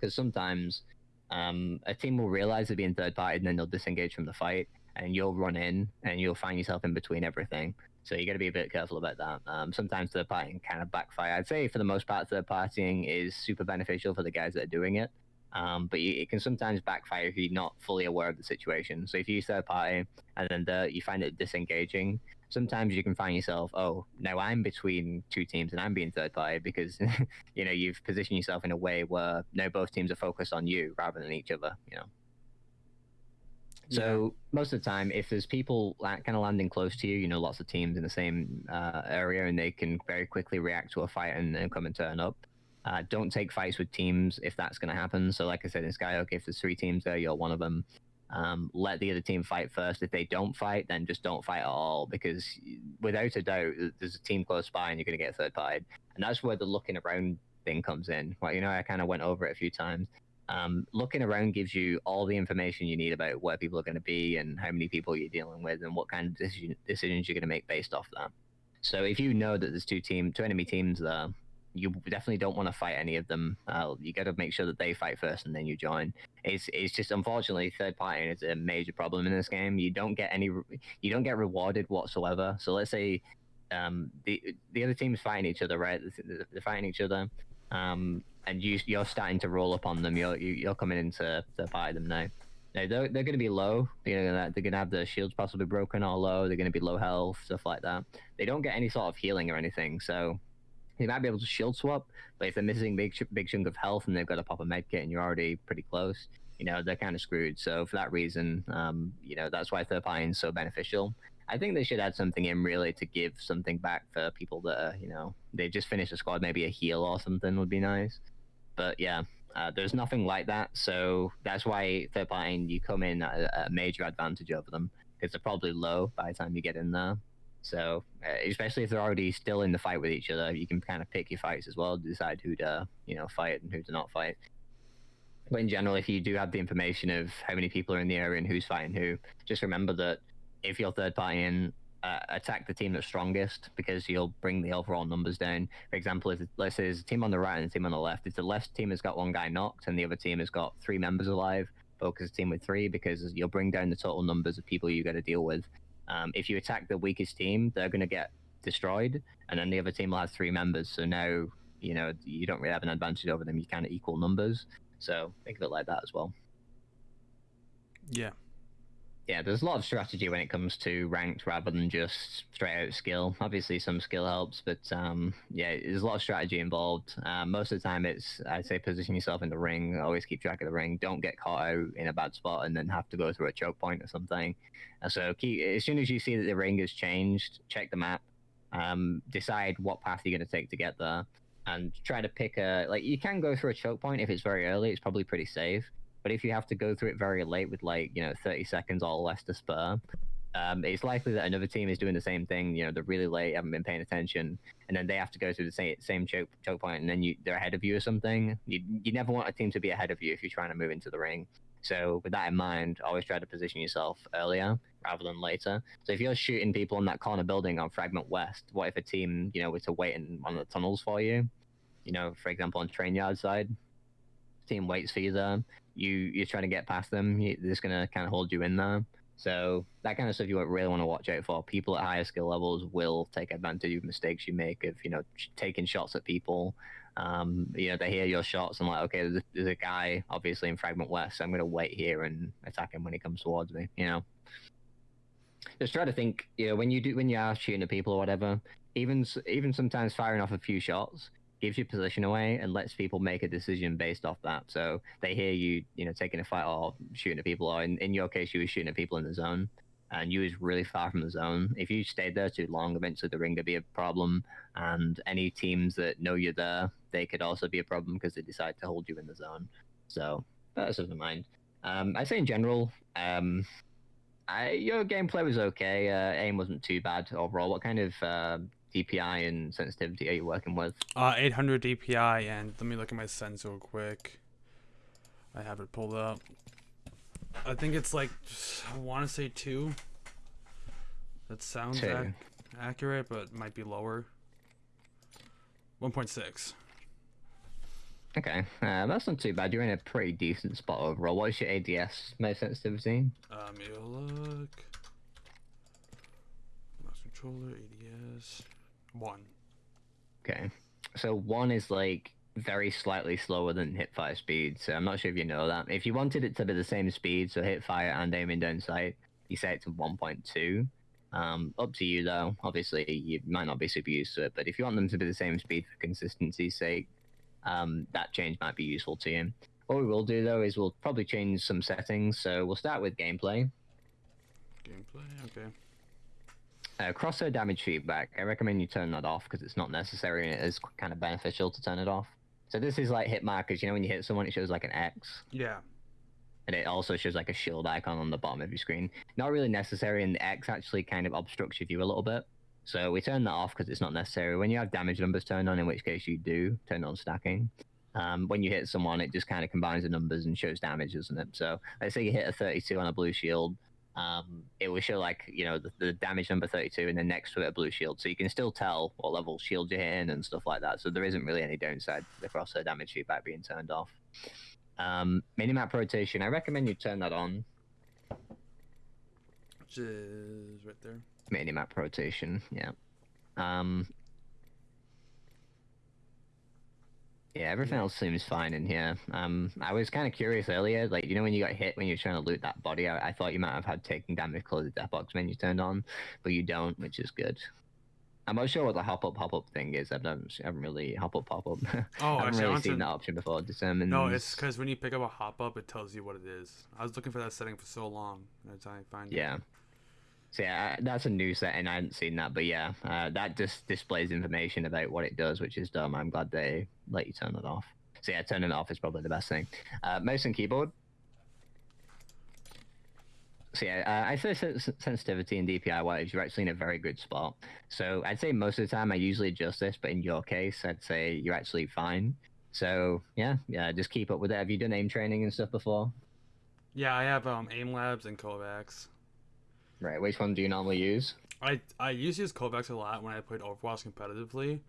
Because sometimes um, a team will realize they're being third party and then they'll disengage from the fight, and you'll run in and you'll find yourself in between everything. So you got to be a bit careful about that. Um, sometimes third partying kind of backfire. I'd say for the most part, third partying is super beneficial for the guys that are doing it. Um, but you, it can sometimes backfire if you're not fully aware of the situation. So if you use third party and then the, you find it disengaging, sometimes you can find yourself, oh, now I'm between two teams and I'm being third party because you know you've positioned yourself in a way where now both teams are focused on you rather than each other. You know. So most of the time, if there's people kind of landing close to you, you know, lots of teams in the same uh, area, and they can very quickly react to a fight and, and come and turn up. Uh, don't take fights with teams if that's going to happen. So, like I said in Skyhook, if there's three teams there, you're one of them. Um, let the other team fight first. If they don't fight, then just don't fight at all because without a doubt, there's a team close by and you're going to get third party. And that's where the looking around thing comes in. Well, you know, I kind of went over it a few times. Um, looking around gives you all the information you need about where people are going to be and how many people you're dealing with and what kind of decision, decisions you're going to make based off that. So if you know that there's two team, two enemy teams there, you definitely don't want to fight any of them. Uh, you got to make sure that they fight first and then you join. It's it's just unfortunately third party is a major problem in this game. You don't get any, you don't get rewarded whatsoever. So let's say um, the the other team's fighting each other, right? They're fighting each other, um, and you you're starting to roll up on them. You're you, are you are coming in to, to fight them now. Now they're, they're going to be low. They're gonna they're gonna have their shields possibly broken or low. They're going to be low health, stuff like that. They don't get any sort of healing or anything, so they might be able to shield swap, but if they're missing big big chunk of health and they've got to pop a med kit and you're already pretty close, you know they're kind of screwed. So for that reason, um, you know that's why third party is so beneficial. I think they should add something in really to give something back for people that are, you know they just finished a squad, maybe a heal or something would be nice. But yeah, uh, there's nothing like that, so that's why third party you come in at a, a major advantage over them because they're probably low by the time you get in there. So, uh, especially if they're already still in the fight with each other, you can kind of pick your fights as well, decide who to, you know, fight and who to not fight. But in general, if you do have the information of how many people are in the area and who's fighting who, just remember that if you're third party in, uh, attack the team that's strongest because you'll bring the overall numbers down. For example, if let's say there's a team on the right and a team on the left, if the left team has got one guy knocked and the other team has got three members alive, focus the team with three because you'll bring down the total numbers of people you got to deal with. Um, if you attack the weakest team, they're going to get destroyed, and then the other team will have three members. So now, you know, you don't really have an advantage over them. You kind of equal numbers. So think of it like that as well. Yeah. Yeah, there's a lot of strategy when it comes to ranked rather than just straight out skill. Obviously, some skill helps, but um, yeah, there's a lot of strategy involved. Um, most of the time, it's I'd say position yourself in the ring. Always keep track of the ring. Don't get caught out in a bad spot and then have to go through a choke point or something. And so, keep, as soon as you see that the ring has changed, check the map. Um, decide what path you're going to take to get there, and try to pick a like. You can go through a choke point if it's very early. It's probably pretty safe but if you have to go through it very late with like you know 30 seconds or less to spare, um, it's likely that another team is doing the same thing. You know, they're really late, haven't been paying attention, and then they have to go through the same same choke, choke point, and then you they're ahead of you or something. You you never want a team to be ahead of you if you're trying to move into the ring. So with that in mind, always try to position yourself earlier rather than later. So if you're shooting people in that corner building on Fragment West, what if a team you know were to wait in one of the tunnels for you? You know, for example, on train yard side, team waits for you there you you're trying to get past them, you, they're just gonna kind of hold you in there. So that kind of stuff you really want to watch out for. People at higher skill levels will take advantage of mistakes you make of you know taking shots at people. Um, you know they hear your shots and like okay, there's a, there's a guy obviously in Fragment West. So I'm gonna wait here and attack him when he comes towards me. You know, just try to think. You know when you do when you are shooting at people or whatever, even even sometimes firing off a few shots gives your position away and lets people make a decision based off that. So they hear you, you know, taking a fight or shooting at people, or in, in your case, you were shooting at people in the zone, and you was really far from the zone. If you stayed there too long, eventually the ring could be a problem, and any teams that know you're there, they could also be a problem because they decide to hold you in the zone. So that's of in mind. Um, I say in general, um, I, your gameplay was okay. Uh, aim wasn't too bad overall. What kind of uh, DPI and sensitivity are you working with? Uh, 800 DPI, and let me look at my sens real quick. I have it pulled up. I think it's like, I want to say two. That sounds ac- accurate, but might be lower. 1.6. Okay, uh, that's not too bad. You're in a pretty decent spot overall. What's your ADS most sensitivity? Um, you'll look. Mouse controller, ADS. One. Okay, so one is like very slightly slower than hipfire speed. So I'm not sure if you know that. If you wanted it to be the same speed, so hipfire and aiming down sight, you set it to 1.2. Um, up to you though. Obviously, you might not be super used to it, but if you want them to be the same speed for consistency's sake, um, that change might be useful to you. What we will do though is we'll probably change some settings. So we'll start with gameplay. Gameplay, okay. Uh, crosshair damage feedback. I recommend you turn that off because it's not necessary and it is kind of beneficial to turn it off. So this is like hit markers. You know when you hit someone, it shows like an X, Yeah. and it also shows like a shield icon on the bottom of your screen. Not really necessary, and the X actually kind of obstructs your view a little bit. So we turn that off because it's not necessary. When you have damage numbers turned on, in which case you do turn on stacking. Um, when you hit someone, it just kind of combines the numbers and shows damage, doesn't it? So let's say you hit a 32 on a blue shield, um, it will show like you know the, the damage number 32 and then next to it a blue shield. So you can still tell what level shield you're hitting and stuff like that. So there isn't really any downside to the crosshair damage feedback being turned off. Um, minimap rotation. I recommend you turn that on. Which is right there. minimap rotation yeah. Um, yeah everything Yeah. else seems fine in here um, i was kind of curious earlier like you know when you got hit when you're trying to loot that body i, I thought you might have had taking damage because the death box menu turned on but you don't which is good i'm not sure what the hop up hop up thing is i don't I haven't really hop up pop up Oh, i haven't actually, really want seen to- that option before determine No, it's because when you pick up a hop up, it tells you what it is. I was looking for that setting for so long. and I finally find it. So yeah, that's a new setting. I hadn't seen that, but yeah, uh, that just displays information about what it does, which is dumb. I'm glad they let you turn it off. So yeah, turning it off is probably the best thing. Uh, mouse and keyboard. So yeah, uh, I say sens- sensitivity and DPI wise, you're actually in a very good spot. So I'd say most of the time I usually adjust this, but in your case, I'd say you're actually fine. So yeah, yeah, just keep up with it. Have you done aim training and stuff before? Yeah, I have um, aim labs and KovaaK's. Right. Which one do you normally use? I I used to use KovaaK's a lot when I played Overwatch competitively,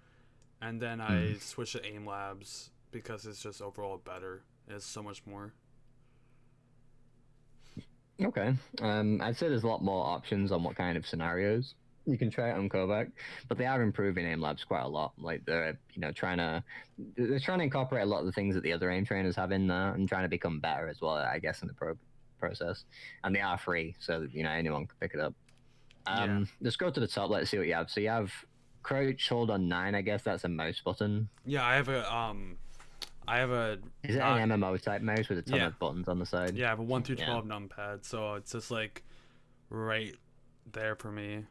and then I switched to aim labs because it's just overall better. It's so much more. Okay. Um, I'd say there's a lot more options on what kind of scenarios you can try it on KovaaK, but they are improving aim labs quite a lot. Like they're, you know, trying to they're trying to incorporate a lot of the things that the other aim trainers have in there and trying to become better as well. I guess in the pro- process, and they are free, so you know anyone can pick it up. Um, let's go to the top. Let's see what you have. So you have crouch, hold on nine. I guess that's a mouse button. Yeah, I have a um, I have a Is it uh, an MMO type mouse with a ton yeah. of buttons on the side? yeah, I have a one through Yeah. twelve numpad, so it's just like right there for me.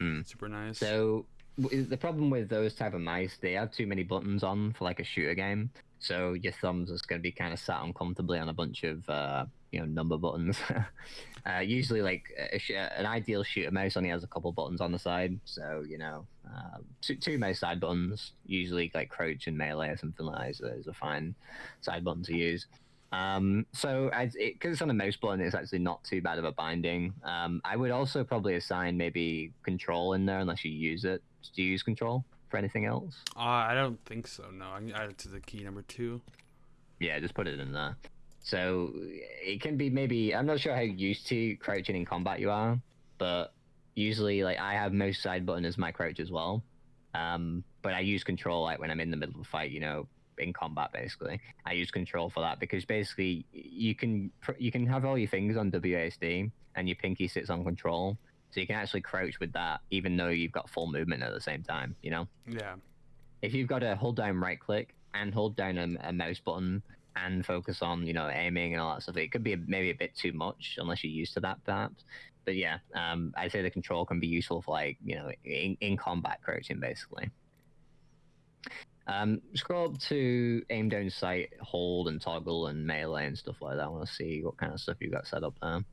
Hmm. Super nice. So the problem with those type of mice, they have too many buttons on for like a shooter game. So your thumbs is going to be kind of sat uncomfortably on a bunch of uh, you know number buttons. uh, usually, like a, sh- an ideal shooter mouse only has a couple buttons on the side. So you know, uh, two, two mouse side buttons. Usually, like crouch and melee or something like that is a, is a fine side button to use. Um, so because it, it's on a mouse button, it's actually not too bad of a binding. Um, I would also probably assign maybe control in there unless you use it. Do you use control for anything else? uh, I don't think so. No, I can add it to the key number two. Yeah, just put it in there. So it can be maybe I'm not sure how used to crouching in combat you are, but usually like I have most side button as my crouch as well. Um, but I use control like when I'm in the middle of a fight, you know, in combat basically. I use control for that because basically you can pr- you can have all your fingers on WASD and your pinky sits on control, so you can actually crouch with that even though you've got full movement at the same time. You know Yeah. if you've got to hold down right click and hold down a, a mouse button and focus on you know aiming and all that stuff, it could be maybe a bit too much unless you're used to that perhaps. But yeah, um, I'd say the control can be useful for like you know in, in combat crouching basically. Um, scroll up to aim down sight, hold and toggle and melee and stuff like that. I want to see what kind of stuff you got set up there.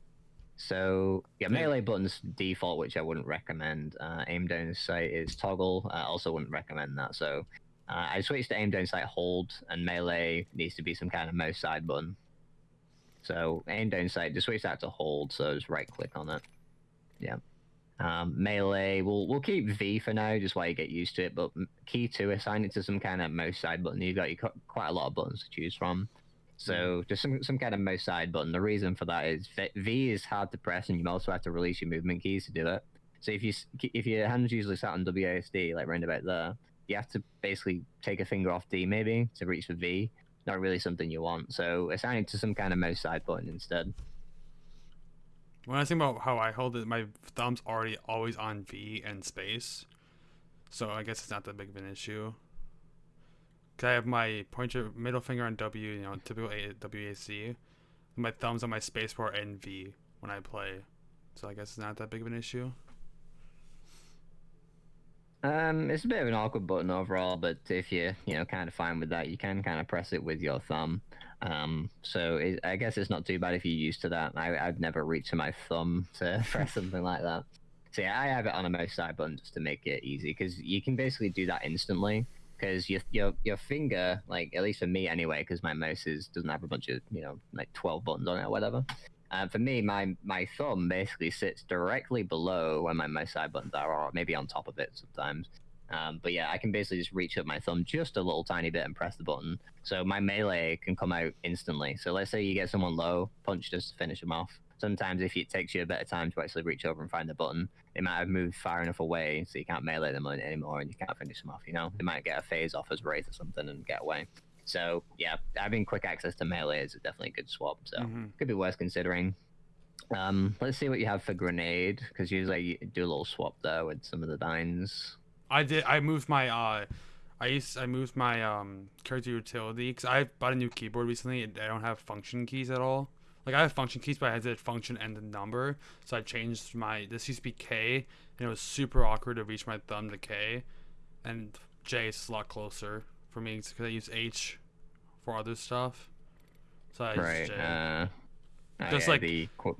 So yeah, melee buttons default, which I wouldn't recommend. Uh, aim down sight is toggle. I also wouldn't recommend that. So uh, I switched to aim down sight, hold, and melee needs to be some kind of mouse side button. So aim down sight, just switch that to hold. So just right click on it. Yeah. Um, melee, we'll we'll keep V for now, just while you get used to it. But key to assign it to some kind of mouse side button. You've got you got quite a lot of buttons to choose from. So just some some kind of mouse side button. The reason for that is V- V is hard to press, and you also have to release your movement keys to do it. So if you if your hands usually sat on WASD, like round about there, you have to basically take a finger off D maybe to reach for V. Not really something you want. So assign it to some kind of mouse side button instead. When I think about how I hold it, my thumb's already always on V and space, so I guess it's not that big of an issue. Cause I have my pointer, middle finger on W, you know, typical A- WAC. My thumb's on my spacebar and V when I play, so I guess it's not that big of an issue. Um, it's a bit of an awkward button overall, but if you're, you know, kind of fine with that, you can kind of press it with your thumb. Um, so it, I guess it's not too bad if you're used to that. I, I'd never reach to my thumb to press something like that. So yeah, I have it on a mouse side button just to make it easy because you can basically do that instantly. Because your your your finger, like at least for me anyway, because my mouse is doesn't have a bunch of you know like twelve buttons on it or whatever. Uh, for me, my my thumb basically sits directly below where my mouse side buttons are, or maybe on top of it sometimes. Um, but yeah, I can basically just reach up my thumb just a little tiny bit and press the button. So my melee can come out instantly. So let's say you get someone low, punch just to finish them off. Sometimes if it takes you a bit of time to actually reach over and find the button, they might have moved far enough away so you can't melee them anymore and you can't finish them off, you know? They might get a phase off as Wraith or something and get away. So yeah, having quick access to melee is definitely a good swap. So Mhm. could be worth considering. Um, let's see what you have for grenade, because usually you do a little swap there with some of the dines. I did. I moved my. Uh, I used. I moved my um character utility because I bought a new keyboard recently. And I don't have function keys at all. Like I have function keys, but I did function and the number. So I changed my. This used to be K, and it was super awkward to reach my thumb to K, and J is a lot closer for me because I use H for other stuff. So I right. use J. Uh, Just like- the equi-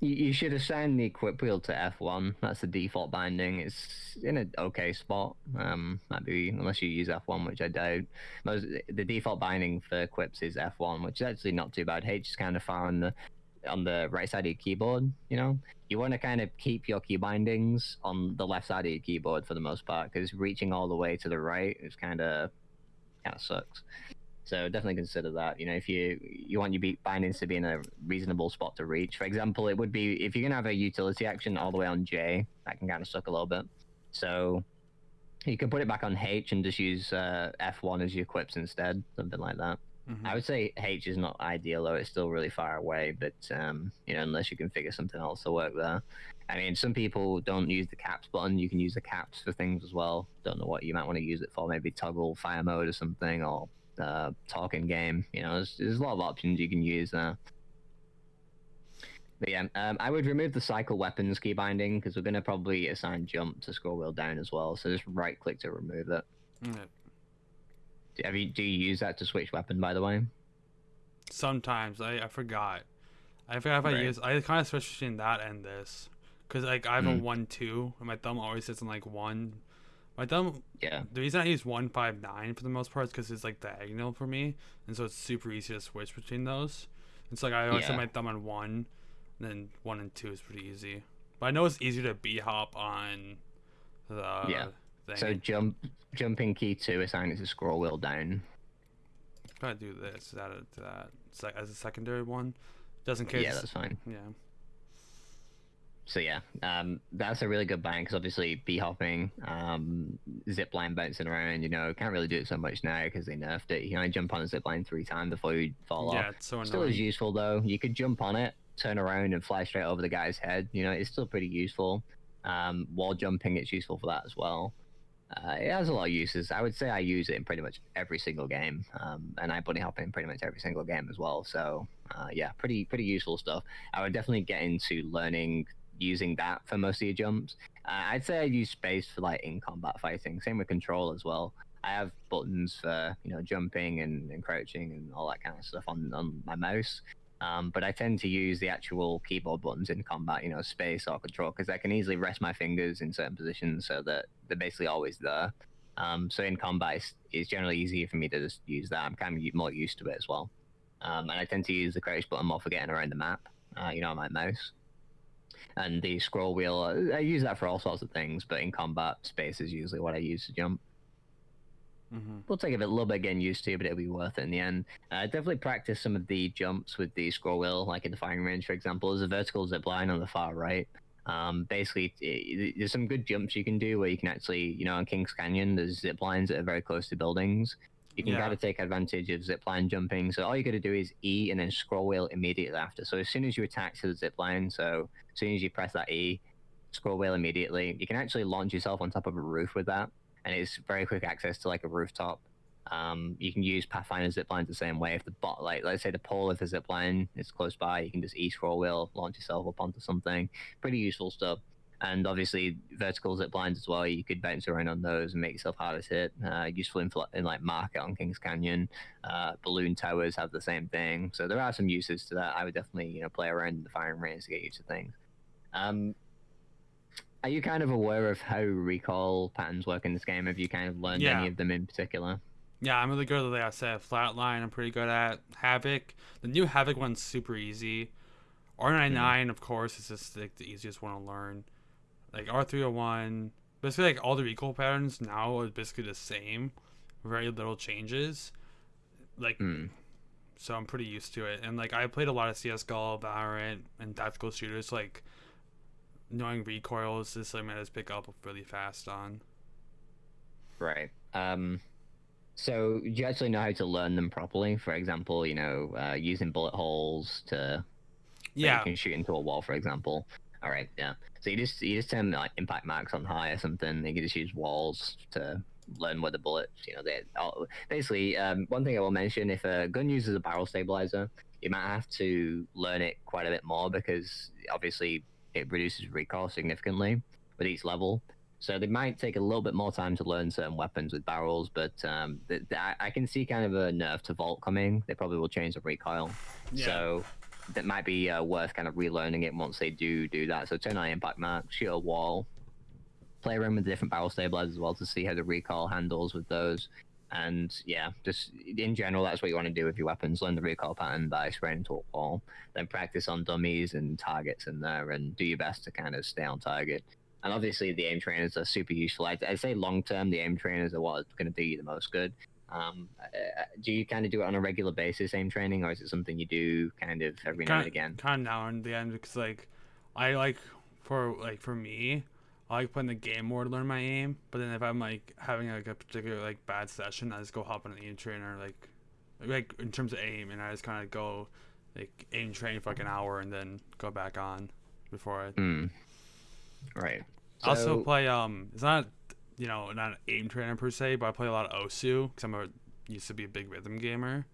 you, you should assign the equip wheel to F1. That's the default binding. It's in an okay spot. Um, might be unless you use F1, which I doubt. Most the default binding for equips is F1, which is actually not too bad. H is kind of far on the on the right side of your keyboard. You know, you want to kind of keep your key bindings on the left side of your keyboard for the most part, because reaching all the way to the right is kind of kind of sucks. So definitely consider that. You know, if you you want your bindings to be in a reasonable spot to reach. For example, it would be if you're gonna have a utility action all the way on J, that can kind of suck a little bit. So you can put it back on H and just use uh, F1 as your equips instead, something like that. Mhm. I would say H is not ideal though; it's still really far away. But um, you know, unless you can figure something else to work there. I mean, some people don't use the caps button. You can use the caps for things as well. Don't know what you might want to use it for. Maybe toggle fire mode or something, or uh, talking game. You know, there's, there's a lot of options you can use there. But yeah, um, I would remove the cycle weapons key binding because we're going to probably assign jump to scroll wheel down as well. So just right click to remove it. Yeah. Do- Have you, do you use that to switch weapon, by the way? Sometimes I, I forgot. I forgot if I use. I kind of switch between that and this, cause like I have a Mm. one two, and my thumb always sits on like one. My thumb. Yeah. The reason I use one five nine for the most part is because it's like diagonal for me, and so it's super easy to switch between those. It's like I always Yeah. my thumb on one, and then one and two is pretty easy. But I know it's easier to b hop on the Yeah. Thing. So jump, jumping key two, assign it to scroll wheel down. gotta do this. It to that sec- as a secondary one, just in case. Yeah, that's fine. yeah. So yeah, um, that's a really good bind because obviously b hopping, um, zip line bouncing around. You know, can't really do it so much now because they nerfed it. You can only jump on a zip line three times before you fall Yeah, off. it's so Still annoying. is useful though. You could jump on it, turn around, and fly straight over the guy's head. You know, it's still pretty useful. Um, wall jumping, it's useful for that as well. Uh, it has a lot of uses. I would say I use it in pretty much every single game, um, and I bunny hop in pretty much every single game as well. So uh, yeah, pretty pretty useful stuff. I would definitely get into learning using that for most of your jumps. Uh, I'd say I use space for like in combat fighting. Same with control as well. I have buttons for you know jumping and, and crouching and all that kind of stuff on on my mouse. Um, but I tend to use the actual keyboard buttons in combat, you know, space or control, because I can easily rest my fingers in certain positions so that they're basically always there. Um, so in combat, it's, it's, generally easier for me to just use that. I'm kind of more used to it as well. Um, and I tend to use the crouch button more for getting around the map, uh, you know, on my mouse. And the scroll wheel, I use that for all sorts of things, but in combat, space is usually what I use to jump. Mm-hmm. Will take a bit, little bit getting used to, but it'll be worth it in the end. Uh, definitely practice some of the jumps with the scroll wheel, like in the firing range, for example. There's a vertical zip line on the far right. Um, basically, it, there's some good jumps you can do where you can actually, you know, on Kings Canyon, there's zip lines that are very close to buildings. You can Yeah. kind of take advantage of zip line jumping. So all you got to do is E and then scroll wheel immediately after. So as soon as you attach to the zip line, so as soon as you press that E, scroll wheel immediately, you can actually launch yourself on top of a roof with that and it's very quick access to like a rooftop. Um, you can use Pathfinder zip lines the same way. If the bot, like let's say the pole of the zip line is close by, you can just e scroll wheel, launch yourself up onto something. Pretty useful stuff. And obviously vertical zip lines as well. You could bounce around on those and make yourself harder hit. Uh, useful in, in like Market on Kings Canyon. Uh, balloon towers have the same thing. So there are some uses to that. I would definitely you know play around in the firing range to get used to things. Um, are you kind of aware of how recoil patterns work in this game? Have you kind of learned Yeah. any of them in particular? Yeah, I'm really good at like I said, Flatline. I'm pretty good at Havoc. The new Havoc one's super easy. R99, of course, is just like the easiest one to learn. Like R301, basically like all the recoil patterns now are basically the same. Very little changes. Like Hmm. so I'm pretty used to it. And like I played a lot of CS:GO, Valorant, and tactical shooters. Like knowing recoils is something I just pick up really fast on. Right. Um, so do you actually know how to learn them properly? For example, you know, uh, using bullet holes to Yeah, you can shoot into a wall, for example. All right, yeah. So you just you just turn like impact marks on high or something. You can just use walls to learn where the bullets. You know, they oh, basically. Um, one thing I will mention: if a gun uses a barrel stabilizer, you might have to learn it quite a bit more because obviously it reduces recoil significantly with each level. So they might take a little bit more time to learn certain weapons with barrels, but um, th- th- I- can see kind of a nerf to Volt coming. They probably will change the recoil. Yeah. So that might be uh, worth kind of relearning it once they do do that. So turn on impact mark, shoot a wall, play around with the different barrel stabilizers as well to see how the recoil handles with those. And yeah, just in general, that's what you want to do with your weapons. Learn the recoil pattern by spraying into a wall. Then practice on dummies and targets in there, and do your best to kind of stay on target. And obviously, the aim trainers are super useful. I'd, I'd say long term, the aim trainers are what's going to do you the most good. Um, uh, do you kind of do it on a regular basis, aim training, or is it something you do kind of every now and again? Kind of now and then because like I like for like for me, I like playing the game more to learn my aim. But then if I'm like having like a particular like bad session, I just go hop on an aim trainer like like in terms of aim, and I just kind of go like aim train for like an hour and then go back on before I Hmm. Right. I also play um it's not you know not an aim trainer per se but i play a lot of osu because i'm a used to be a big rhythm gamer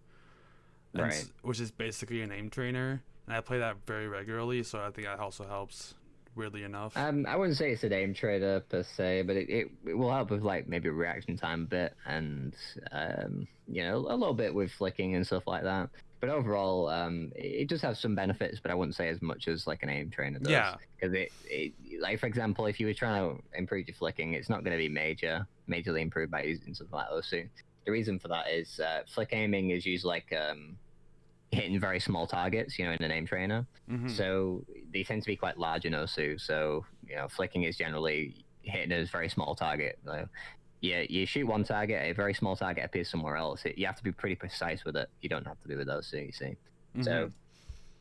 Right. which is basically an aim trainer and i play that very regularly so i think that also helps weirdly enough Um, I wouldn't say it's an aim trainer per se, but it, it, it will help with like maybe reaction time a bit and um, you know a little bit with flicking and stuff like that. But overall, um, it it does have some benefits, but I wouldn't say as much as like an aim trainer does. Yeah. Because it, it, like for example, if you were trying to improve your flicking, it's not going to be major, majorly improved by using something like OSU. The reason for that is uh, flick aiming is used like um, hitting very small targets, you know, in the aim trainer. Mhm. So they tend to be quite large in OSU. So you know, flicking is generally hitting a very small target. So, yeah, you shoot one target, a very small target appears somewhere else. It, you have to be pretty precise with it. You don't have to be with OSU. You see. So Mhm.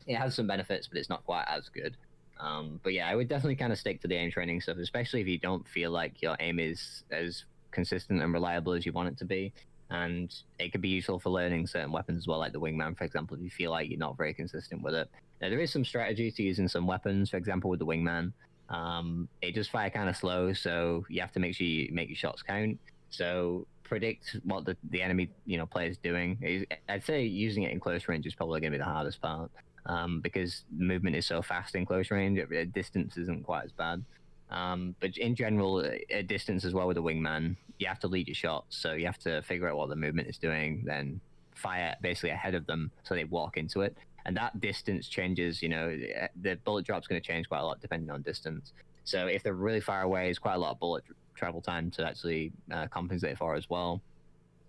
it has some benefits, but it's not quite as good. Um, but yeah, I would definitely kind of stick to the aim training stuff, especially if you don't feel like your aim is as consistent and reliable as you want it to be. And it could be useful for learning certain weapons as well, like the wingman, for example, if you feel like you're not very consistent with it. Now, there is some strategy to using some weapons, for example, with the wingman. Um, it does fire kind of slow, so you have to make sure you make your shots count. So predict what the, the enemy you know player is doing. I'd say using it in close range is probably going to be the hardest part um, because movement is so fast in close range. Distance isn't quite as bad. Um, but in general, at distance as well with a wingman, you have to lead your shots. So you have to figure out what the movement is doing, then fire basically ahead of them so they walk into it. And that distance changes. You know, the bullet drop's going to change quite a lot depending on distance. So if they're really far away, it's quite a lot of bullet travel time to actually uh, compensate for as well.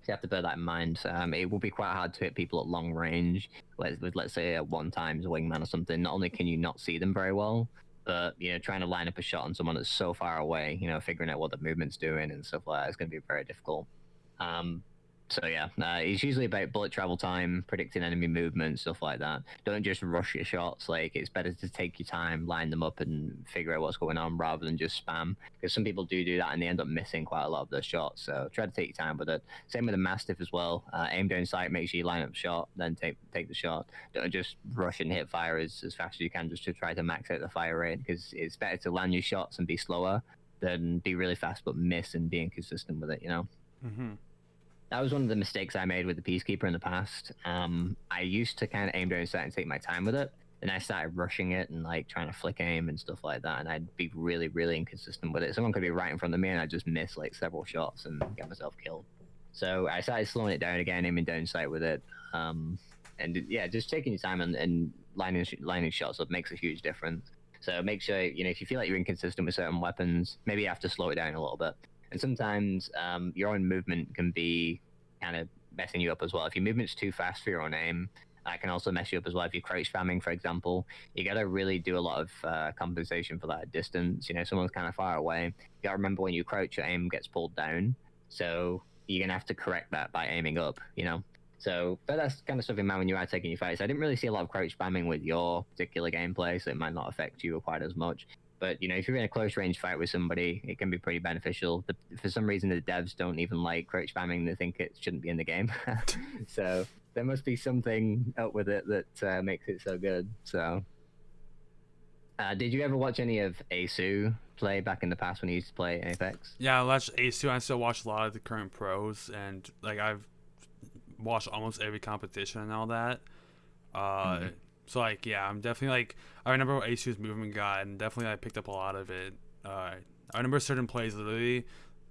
So you have to bear that in mind. Um, it will be quite hard to hit people at long range with, with let's say a one times wingman or something. Not only can you not see them very well, but you know trying to line up a shot on someone that's so far away, you know, figuring out what the movement's doing and stuff like that is going to be very difficult. Um, so yeah, uh, it's usually about bullet travel time, predicting enemy movement, stuff like that. Don't just rush your shots. Like it's better to take your time, line them up, and figure out what's going on rather than just spam. Because some people do do that and they end up missing quite a lot of their shots. So try to take your time with it. Same with the mastiff as well. Uh, aim down sight, make sure you line up shot, then take take the shot. Don't just rush and hit fire as, as fast as you can just to try to max out the fire rate. Because it's better to land your shots and be slower than be really fast but miss and be inconsistent with it. You know Mm-hmm. That was one of the mistakes I made with the Peacekeeper in the past. Um, I used to kind of aim down sight and take my time with it. Then I started rushing it and like trying to flick aim and stuff like that, and I'd be really, really inconsistent with it. Someone could be right in front of me, and I'd just miss like several shots and get myself killed. So I started slowing it down again, aiming down sight with it. Um, and yeah, just taking your time and, and lining lining shots up makes a huge difference. So make sure you know if you feel like you're inconsistent with certain weapons, maybe you have to slow it down a little bit. And sometimes um, your own movement can be kind of messing you up as well. If your movement's too fast for your own aim, that can also mess you up as well. If you're crouch spamming, for example, you got to really do a lot of uh, compensation for that distance. You know, someone's kind of far away. You got to remember when you crouch, your aim gets pulled down. So you're gonna have to correct that by aiming up. You know. So, but that's kind of stuff in mind when you are taking your fights. I didn't really see a lot of crouch spamming with your particular gameplay, so it might not affect you quite as much. But you know, if you're in a close range fight with somebody, it can be pretty beneficial. The, for some reason, the devs don't even like crouch spamming; they think it shouldn't be in the game. so there must be something up with it that uh, makes it so good. So, uh, did you ever watch any of Aceu play back in the past when he used to play Apex? Yeah, I watched Aceu. I still watch a lot of the current pros, and like I've watched almost every competition and all that. Uh, Mhm. So like yeah, I'm definitely like I remember what Aceu's movement got, and definitely I picked up a lot of it. Uh, I remember certain plays literally,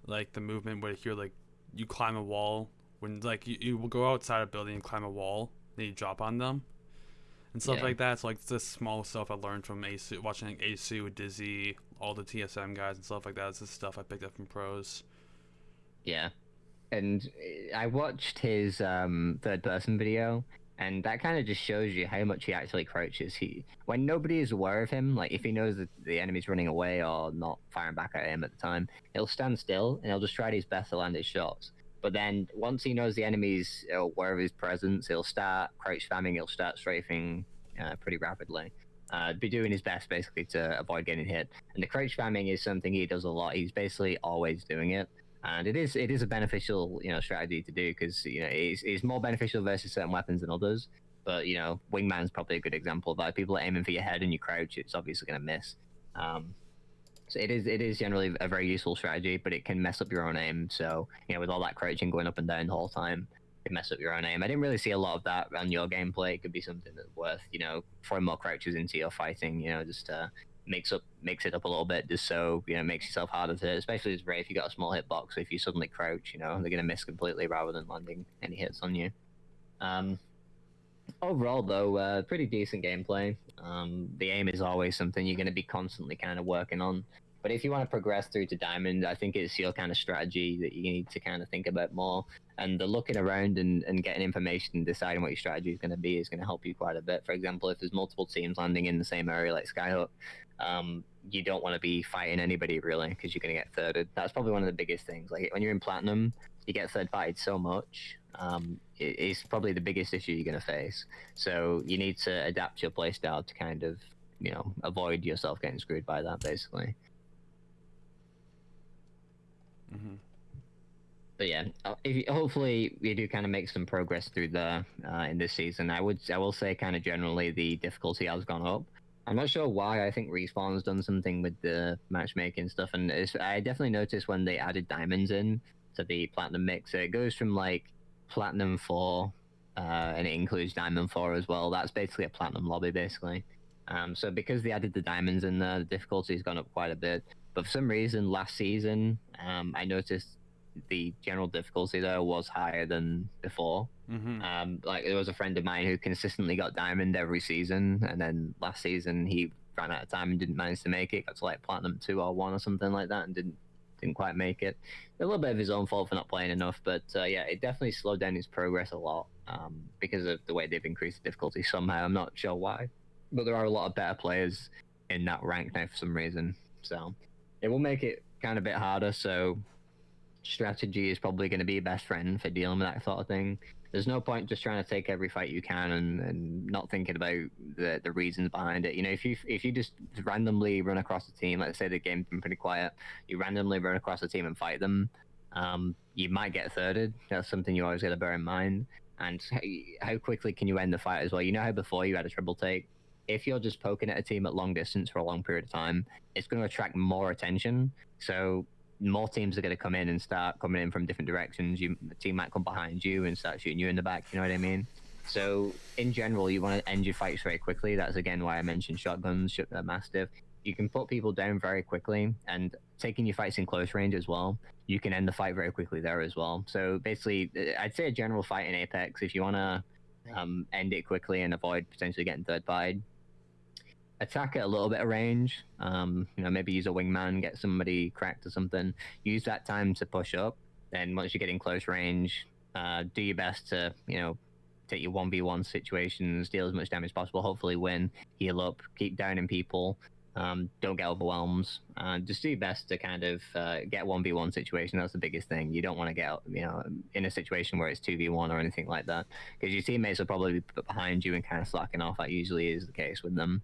like the movement where you're like you climb a wall when like you, you will go outside a building and climb a wall, then you drop on them. And stuff Yeah. like that. So like the small stuff I learned from Aceu, watching like Aceu, Dizzy, all the TSM guys and stuff like that. It's the stuff I picked up from pros. Yeah. And uh, I watched his um, third person video, and that kind of just shows you how much he actually crouches. He when nobody is aware of him, like if he knows that the enemy's running away or not firing back at him at the time, he'll stand still and he'll just try his best to land his shots. But then once he knows the enemy's aware of his presence, he'll start crouch spamming. He'll start strafing uh, pretty rapidly. Uh, be doing his best basically to avoid getting hit. And the crouch spamming is something he does a lot. He's basically always doing it and it is it is a beneficial you know strategy to do because you know it's, it's more beneficial versus certain weapons than others. But you know wingman's probably a good example of that. People are aiming for your head and you crouch it's obviously going to miss. Um, so it is it is generally a very useful strategy but it can mess up your own aim. So you know with all that crouching going up and down the whole time it mess up your own aim. I didn't really see a lot of that on your gameplay. It could be something that's worth you know throwing more crouches into your fighting you know just uh makes up makes it up a little bit just so you know makes yourself harder to hit, especially as Wraith if you got a small hitbox if you suddenly crouch you know they're gonna miss completely rather than landing any hits on you. Um overall though uh, pretty decent gameplay. Um the aim is always something you're gonna be constantly kind of working on but if you want to progress through to diamond i think it's your kind of strategy that you need to kind of think about more and the looking around and, and getting information and deciding what your strategy is going to be is going to help you quite a bit for example if there's multiple teams landing in the same area like skyhook um, you don't want to be fighting anybody really because you're going to get thirded. That's probably one of the biggest things. Like when you're in platinum, you get third so much. Um, it, it's probably the biggest issue you're going to face. So you need to adapt your playstyle to kind of, you know, avoid yourself getting screwed by that basically. Hmm But yeah, uh, you, hopefully we do kind of make some progress through the uh, in this season. I would, I will say, kind of generally the difficulty has gone up. I'm not sure why. I think Respawn's done something with the matchmaking stuff, and I definitely noticed when they added diamonds in to the platinum mix, So it goes from like platinum four, uh, and it includes diamond four as well. That's basically a platinum lobby, basically. Um, so because they added the diamonds in there, the difficulty's gone up quite a bit. But for some reason, last season, um, I noticed the general difficulty there was higher than before. Mm-hmm. Um, like there was a friend of mine who consistently got diamond every season, and then last season he ran out of time and didn't manage to make it. Got to like platinum two or one or something like that, and didn't didn't quite make it. A little bit of his own fault for not playing enough, but uh, yeah, it definitely slowed down his progress a lot um, because of the way they've increased the difficulty somehow. I'm not sure why, but there are a lot of better players in that rank now for some reason. So it will make it kind of a bit harder. So strategy is probably going to be your best friend for dealing with that sort of thing. There's no point just trying to take every fight you can and, and not thinking about the, the reasons behind it. You know, if you if you just randomly run across a team, let's say the game's been pretty quiet, you randomly run across a team and fight them, um, you might get thirded. That's something you always got to bear in mind. And how, how quickly can you end the fight as well? You know how before you had a triple take, if you're just poking at a team at long distance for a long period of time, it's going to attract more attention. So more teams are going to come in and start coming in from different directions. You, the team might come behind you and start shooting you in the back. You know what I mean? So in general, you want to end your fights very quickly. That's again why I mentioned shotguns, sh- uh, mastiff. You can put people down very quickly, and taking your fights in close range as well. You can end the fight very quickly there as well. So basically, uh, I'd say a general fight in Apex. If you want to um, end it quickly and avoid potentially getting third party, attack at a little bit of range. Um, you know, maybe use a wingman, get somebody cracked or something. Use that time to push up. Then once you get in close range, uh, do your best to you know take your one v one situations, deal as much damage as possible. Hopefully, win, heal up, keep downing people. Um, don't get overwhelmed. Uh, just do your best to kind of uh, get one v one situation. That's the biggest thing. You don't want to get you know in a situation where it's two v one or anything like that, because your teammates will probably be behind you and kind of slacking off. That usually is the case with them.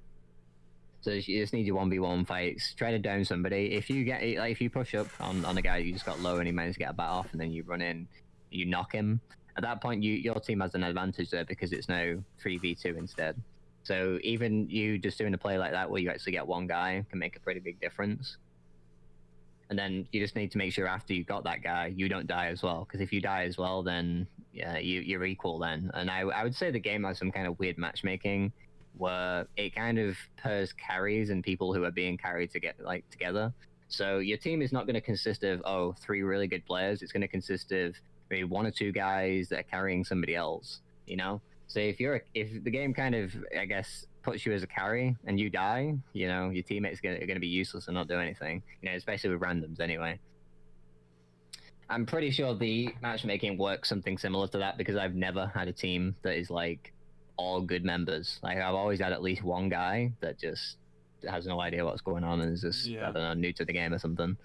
So you just need your one v one fights. Try to down somebody. If you get like if you push up on, on a guy you just got low and he managed to get a bat off, and then you run in, you knock him. At that point, you your team has an advantage there because it's now three v two instead. So even you just doing a play like that where you actually get one guy can make a pretty big difference. And then you just need to make sure after you got that guy, you don't die as well. Because if you die as well, then yeah, you, you're equal then. And I, I would say the game has some kind of weird matchmaking where it kind of pairs carries and people who are being carried to get like together. So your team is not going to consist of oh three really good players. It's going to consist of maybe one or two guys that are carrying somebody else. You know. So if you're a, if the game kind of I guess puts you as a carry and you die, you know your teammates are going to be useless and not do anything. You know, especially with randoms anyway. I'm pretty sure the matchmaking works something similar to that because I've never had a team that is like all good members. Like I've always had at least one guy that just has no idea what's going on and is just Yeah. I don't know new to the game or something.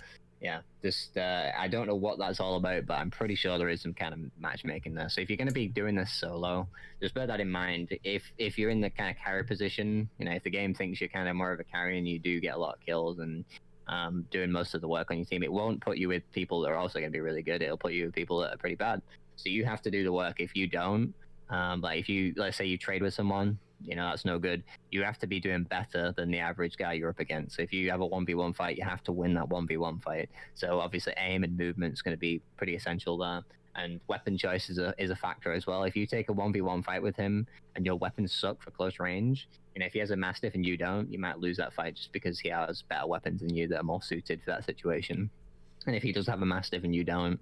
Yeah, just uh, I don't know what that's all about, but I'm pretty sure there is some kind of matchmaking there. So if you're going to be doing this solo, just bear that in mind. If if you're in the kind of carry position, you know, if the game thinks you're kind of more of a carry and you do get a lot of kills and um, doing most of the work on your team, it won't put you with people that are also going to be really good. It'll put you with people that are pretty bad. So you have to do the work. If you don't, um, like if you let's say you trade with someone, you know that's no good. You have to be doing better than the average guy you're up against. So if you have a one v one fight, you have to win that one v one fight. So obviously aim and movement is going to be pretty essential there. And weapon choice is a is a factor as well. If you take a one v one fight with him and your weapons suck for close range, you know if he has a mastiff and you don't, you might lose that fight just because he has better weapons than you that are more suited for that situation. And if he does have a mastiff and you don't,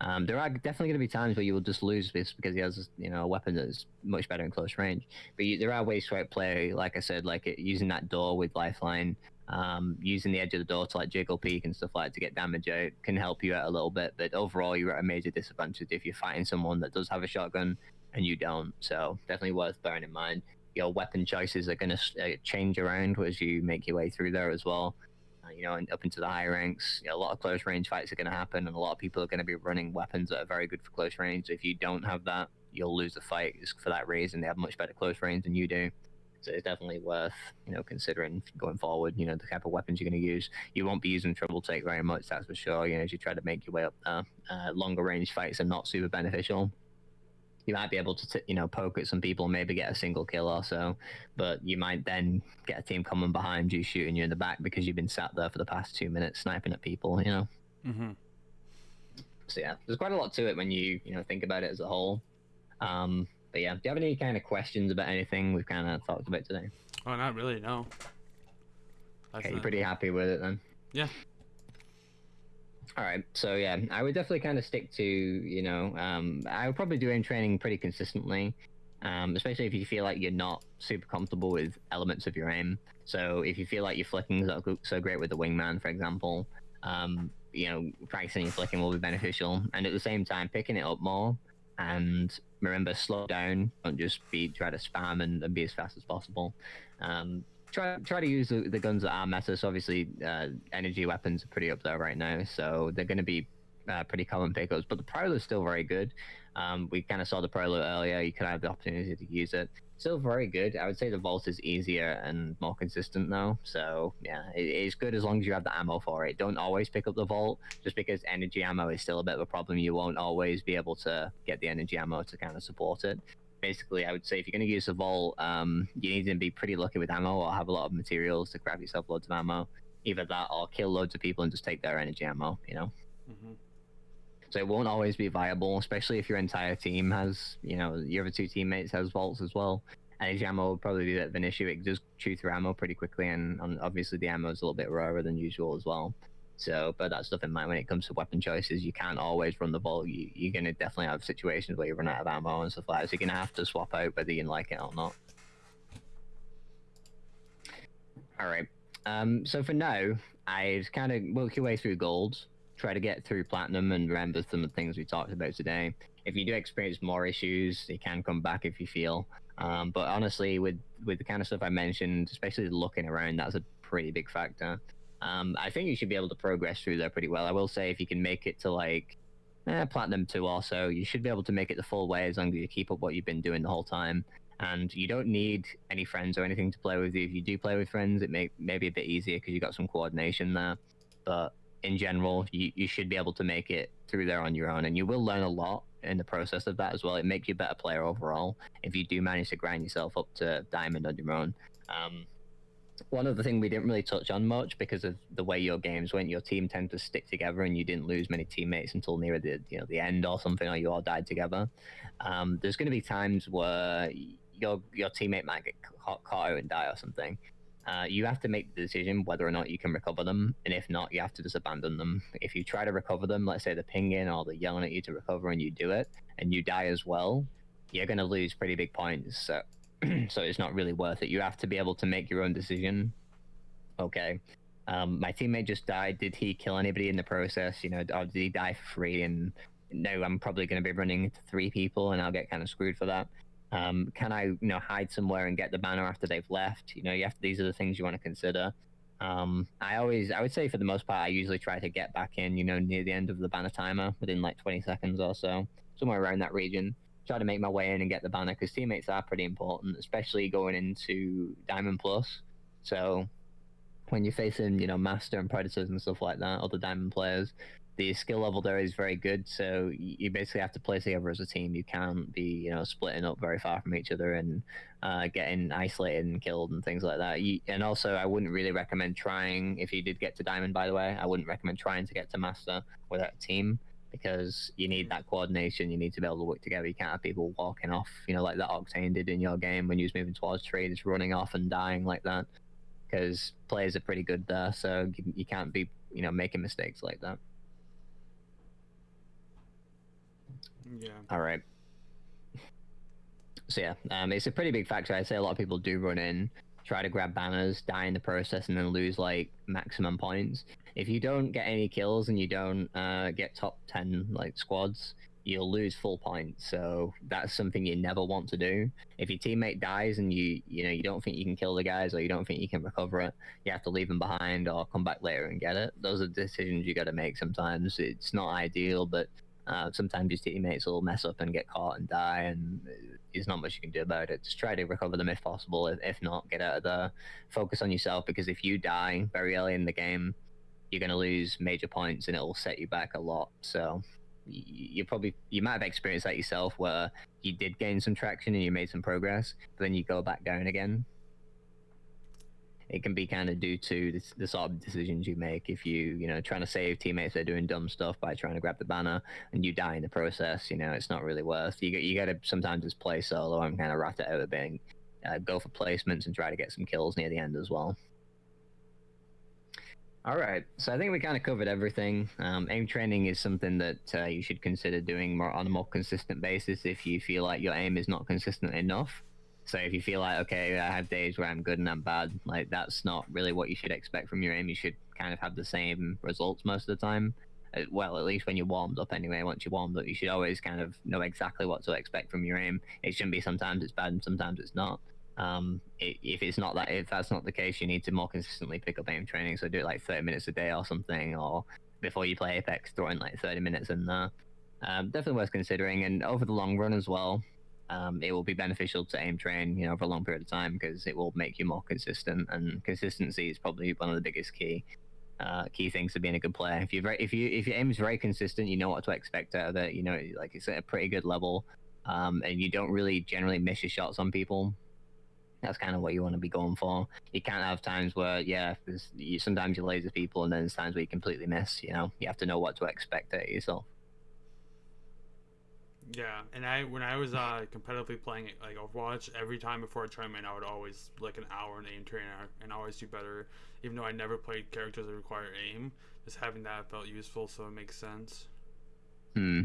um, there are definitely going to be times where you will just lose this because he has, you know, a weapon that's much better in close range. But you, there are ways to outplay, like I said, like it, using that door with lifeline, um, using the edge of the door to like jiggle peek and stuff like that to get damage out can help you out a little bit. But overall, you're at a major disadvantage if you're fighting someone that does have a shotgun and you don't. So definitely worth bearing in mind. Your weapon choices are going to uh, change around as you make your way through there as well you know, and up into the higher ranks, you know, a lot of close range fights are going to happen, and a lot of people are going to be running weapons that are very good for close range. If you don't have that, you'll lose the fight just for that reason. They have much better close range than you do. So it's definitely worth, you know, considering going forward, you know, the type of weapons you're going to use. You won't be using triple take very much, that's for sure, you know, as you try to make your way up there. Uh, longer range fights are not super beneficial. You might be able to t- you know poke at some people, and maybe get a single kill or so, but you might then get a team coming behind you, shooting you in the back because you've been sat there for the past two minutes sniping at people. You know. Mm-hmm. So yeah, there's quite a lot to it when you you know think about it as a whole. Um, but yeah, do you have any kind of questions about anything we've kind of talked about today? Oh, not really. No. That's Okay, you're pretty happy with it then. Yeah. All right. So yeah, I would definitely kind of stick to you know um, I would probably do aim training pretty consistently, um, especially if you feel like you're not super comfortable with elements of your aim. So if you feel like your flicking is so great with the wingman, for example, um, you know practicing your flicking will be beneficial, and at the same time picking it up more. And remember, slow down. Don't just be try to spam and, and be as fast as possible. Um, try try to use the, the guns that are meta. So obviously, uh, energy weapons are pretty up there right now, so they're going to be uh, pretty common pickups. But the Prowler is still very good. Um, we kind of saw the Prowler earlier. You could have the opportunity to use it. Still very good. I would say the Volt is easier and more consistent though. So yeah, it, it's good as long as you have the ammo for it. Don't always pick up the Volt just because energy ammo is still a bit of a problem. You won't always be able to get the energy ammo to kind of support it basically, I would say if you're going to use a Volt, um, you need to be pretty lucky with ammo or have a lot of materials to grab yourself loads of ammo. Either that or kill loads of people and just take their energy ammo, you know? Mm-hmm. So it won't always be viable, especially if your entire team has, you know, your other two teammates has Volts as well. Energy ammo would probably be a bit of an issue. It does chew through ammo pretty quickly, and, and obviously the ammo is a little bit rarer than usual as well. So, but that's stuff in mind when it comes to weapon choices. You can't always run the ball. You, you're going to definitely have situations where you run out of ammo and stuff like that. So you're going to have to swap out whether you like it or not. All right. Um, so for now, I'd kind of work your way through gold, try to get through platinum, and remember some of the things we talked about today. If you do experience more issues, you can come back if you feel. Um, but honestly, with with the kind of stuff I mentioned, especially looking around, that's a pretty big factor. Um, I think you should be able to progress through there pretty well. I will say if you can make it to like eh, platinum two or so, you should be able to make it the full way as long as you keep up what you've been doing the whole time. And you don't need any friends or anything to play with you. If you do play with friends, it may, may be a bit easier because you got some coordination there. But in general, you, you should be able to make it through there on your own. And you will learn a lot in the process of that as well. It makes you a better player overall if you do manage to grind yourself up to diamond on your own. Um, one other thing we didn't really touch on much because of the way your games went, your team tend to stick together and you didn't lose many teammates until near the you know the end or something, or you all died together. Um, there's going to be times where your your teammate might get caught, caught and die or something. Uh, you have to make the decision whether or not you can recover them, and if not, you have to just abandon them. If you try to recover them, let's say they're pinging or they're yelling at you to recover, and you do it, and you die as well, you're going to lose pretty big points. So so it's not really worth it. You have to be able to make your own decision. Okay, um, my teammate just died. Did he kill anybody in the process? You know, or did he die for free? And no, I'm probably going to be running into three people, and I'll get kind of screwed for that. Um, can I, you know, hide somewhere and get the banner after they've left? You know, you have these are the things you want to consider. Um, I always, I would say for the most part, I usually try to get back in, you know, near the end of the banner timer within like 20 seconds or so, somewhere around that region try to make my way in and get the banner because teammates are pretty important, especially going into Diamond Plus. So when you're facing, you know, Master and Predators and stuff like that, other Diamond players, the skill level there is very good. So you basically have to play together as a team. You can't be, you know, splitting up very far from each other and uh, getting isolated and killed and things like that. You, and also, I wouldn't really recommend trying, if you did get to Diamond, by the way, I wouldn't recommend trying to get to Master without a team because you need that coordination. You need to be able to work together. You can't have people walking off, you know, like that Octane did in your game when you was moving towards just running off and dying like that. Because players are pretty good there, so you, you can't be, you know, making mistakes like that. Yeah. All right. So yeah, um, it's a pretty big factor. I'd say a lot of people do run in, try to grab banners, die in the process, and then lose like maximum points. If you don't get any kills and you don't uh, get top ten like squads, you'll lose full points. So that's something you never want to do. If your teammate dies and you you know you don't think you can kill the guys or you don't think you can recover it, you have to leave them behind or come back later and get it. Those are decisions you got to make. Sometimes it's not ideal, but uh, sometimes your teammates will mess up and get caught and die, and there's not much you can do about it. Just try to recover them if possible. If, if not, get out of there. Focus on yourself because if you die very early in the game, you're going to lose major points and it will set you back a lot. So you probably you might have experienced that yourself where you did gain some traction and you made some progress, but then you go back down again. It can be kind of due to the, the sort of decisions you make. If you, you know, trying to save teammates they're doing dumb stuff by trying to grab the banner and you die in the process, you know, it's not really worth. You you got to sometimes just play solo and kind of rat it out a bit, and, uh, go for placements and try to get some kills near the end as well. All right, so I think we kind of covered everything. Um, aim training is something that uh, you should consider doing more on a more consistent basis if you feel like your aim is not consistent enough. So if you feel like okay, I have days where I'm good and I'm bad, like that's not really what you should expect from your aim. You should kind of have the same results most of the time. Uh, Well, at least when you're warmed up anyway. Once you're warmed up, you should always kind of know exactly what to expect from your aim. It shouldn't be sometimes it's bad and sometimes it's not. Um, if it's not that, if that's not the case, you need to more consistently pick up aim training. So do it like 30 minutes a day or something, or before you play Apex, throw in like 30 minutes in there. Um, definitely worth considering, and over the long run as well, um, it will be beneficial to aim train, you know, for a long period of time because it will make you more consistent, and consistency is probably one of the biggest key. Uh, key things to being a good player. If you if you if your aim is very consistent, you know what to expect out of it. You know, like it's at a pretty good level, um, and you don't really generally miss your shots on people that's kind of what you want to be going for. You can't have times where, yeah, there's, you, sometimes you laser people, and then there's times where you completely miss. You know, you have to know what to expect of yourself. Yeah, and I when I was uh competitively playing it like Overwatch, every time before a tournament, I would always like an hour in aim training and always do better. Even though I never played characters that require aim, just having that felt useful, so it makes sense. Hmm.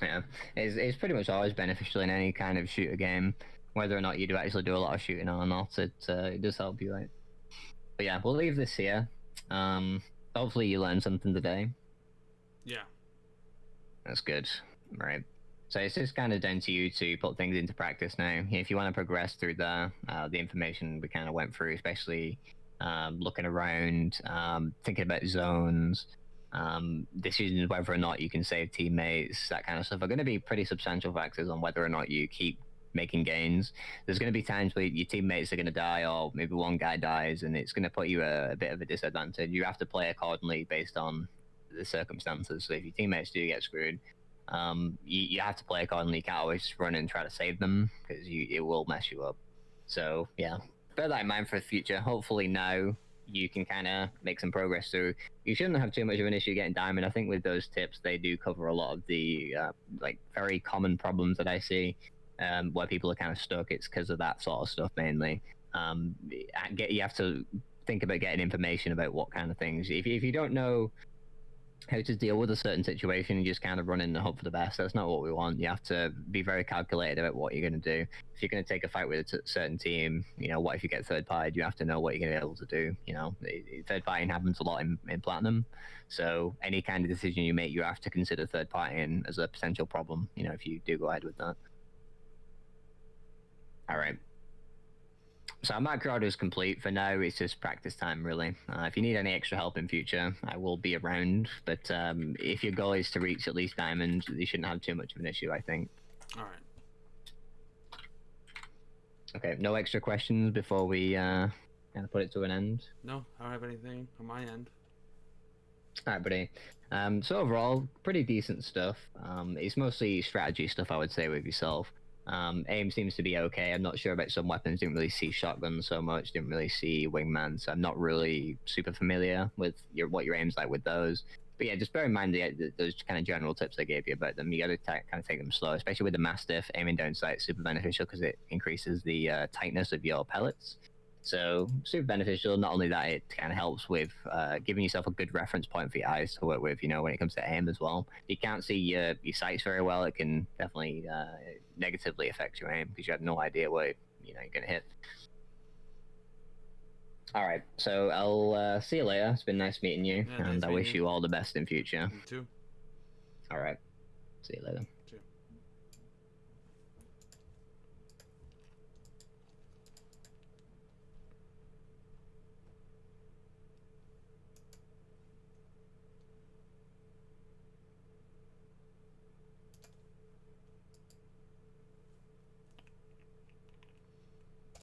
Yeah, it's, it's pretty much always beneficial in any kind of shooter game, whether or not you do actually do a lot of shooting or not. It uh, it does help you out. But yeah, we'll leave this here. Um, hopefully you learned something today. Yeah. That's good. Right. So it's just kind of down to you to put things into practice now. If you want to progress through the uh, the information we kind of went through, especially um, looking around, um, thinking about zones, um, decisions whether or not you can save teammates, that kind of stuff, are going to be pretty substantial factors on whether or not you keep making gains. There's going to be times where your teammates are going to die, or maybe one guy dies, and it's going to put you at a bit of a disadvantage. You have to play accordingly based on the circumstances. So if your teammates do get screwed, um, you, you have to play accordingly. You can't always run and try to save them because you it will mess you up. So yeah, bear that in mind for the future. Hopefully now you can kind of make some progress through. You shouldn't have too much of an issue getting diamond. I think with those tips, they do cover a lot of the uh, like very common problems that I see um, where people are kind of stuck. It's because of that sort of stuff mainly. Um, get you have to think about getting information about what kind of things. If if you don't know how to deal with a certain situation and just kind of run in and hope for the best. That's not what we want. You have to be very calculated about what you're going to do. If you're going to take a fight with a t- certain team, you know, what if you get third party? You have to know what you're going to be able to do. You know, third partying happens a lot in, in Platinum. So any kind of decision you make, you have to consider third partying as a potential problem, you know, if you do go ahead with that. All right. So macro order is complete for now. It's just practice time, really. Uh, if you need any extra help in future, I will be around. But um, if your goal is to reach at least diamond, you shouldn't have too much of an issue, I think. All right. Okay, no extra questions before we uh, kind of put it to an end. No, I don't have anything on my end. All right, buddy. Um, so overall, pretty decent stuff. Um, it's mostly strategy stuff, I would say, with yourself. Um, aim seems to be okay. I'm not sure about some weapons. Didn't really see shotguns so much. Didn't really see wingman, so I'm not really super familiar with your what your aim's like with those. But yeah, just bear in mind the, the, those kind of general tips I gave you about them. You got to kind of take them slow, especially with the mastiff. Aiming down sight super beneficial because it increases the uh, tightness of your pellets. So super beneficial. Not only that, it kind of helps with uh, giving yourself a good reference point for your eyes to work with. You know, when it comes to aim as well. If you can't see your your sights very well, it can definitely uh, negatively affect your aim because you have no idea where you know you're gonna hit. All right, so I'll uh, see you later. It's been nice meeting you, Yeah, and nice I wish you. you all the best in future. You too. All right, see you later.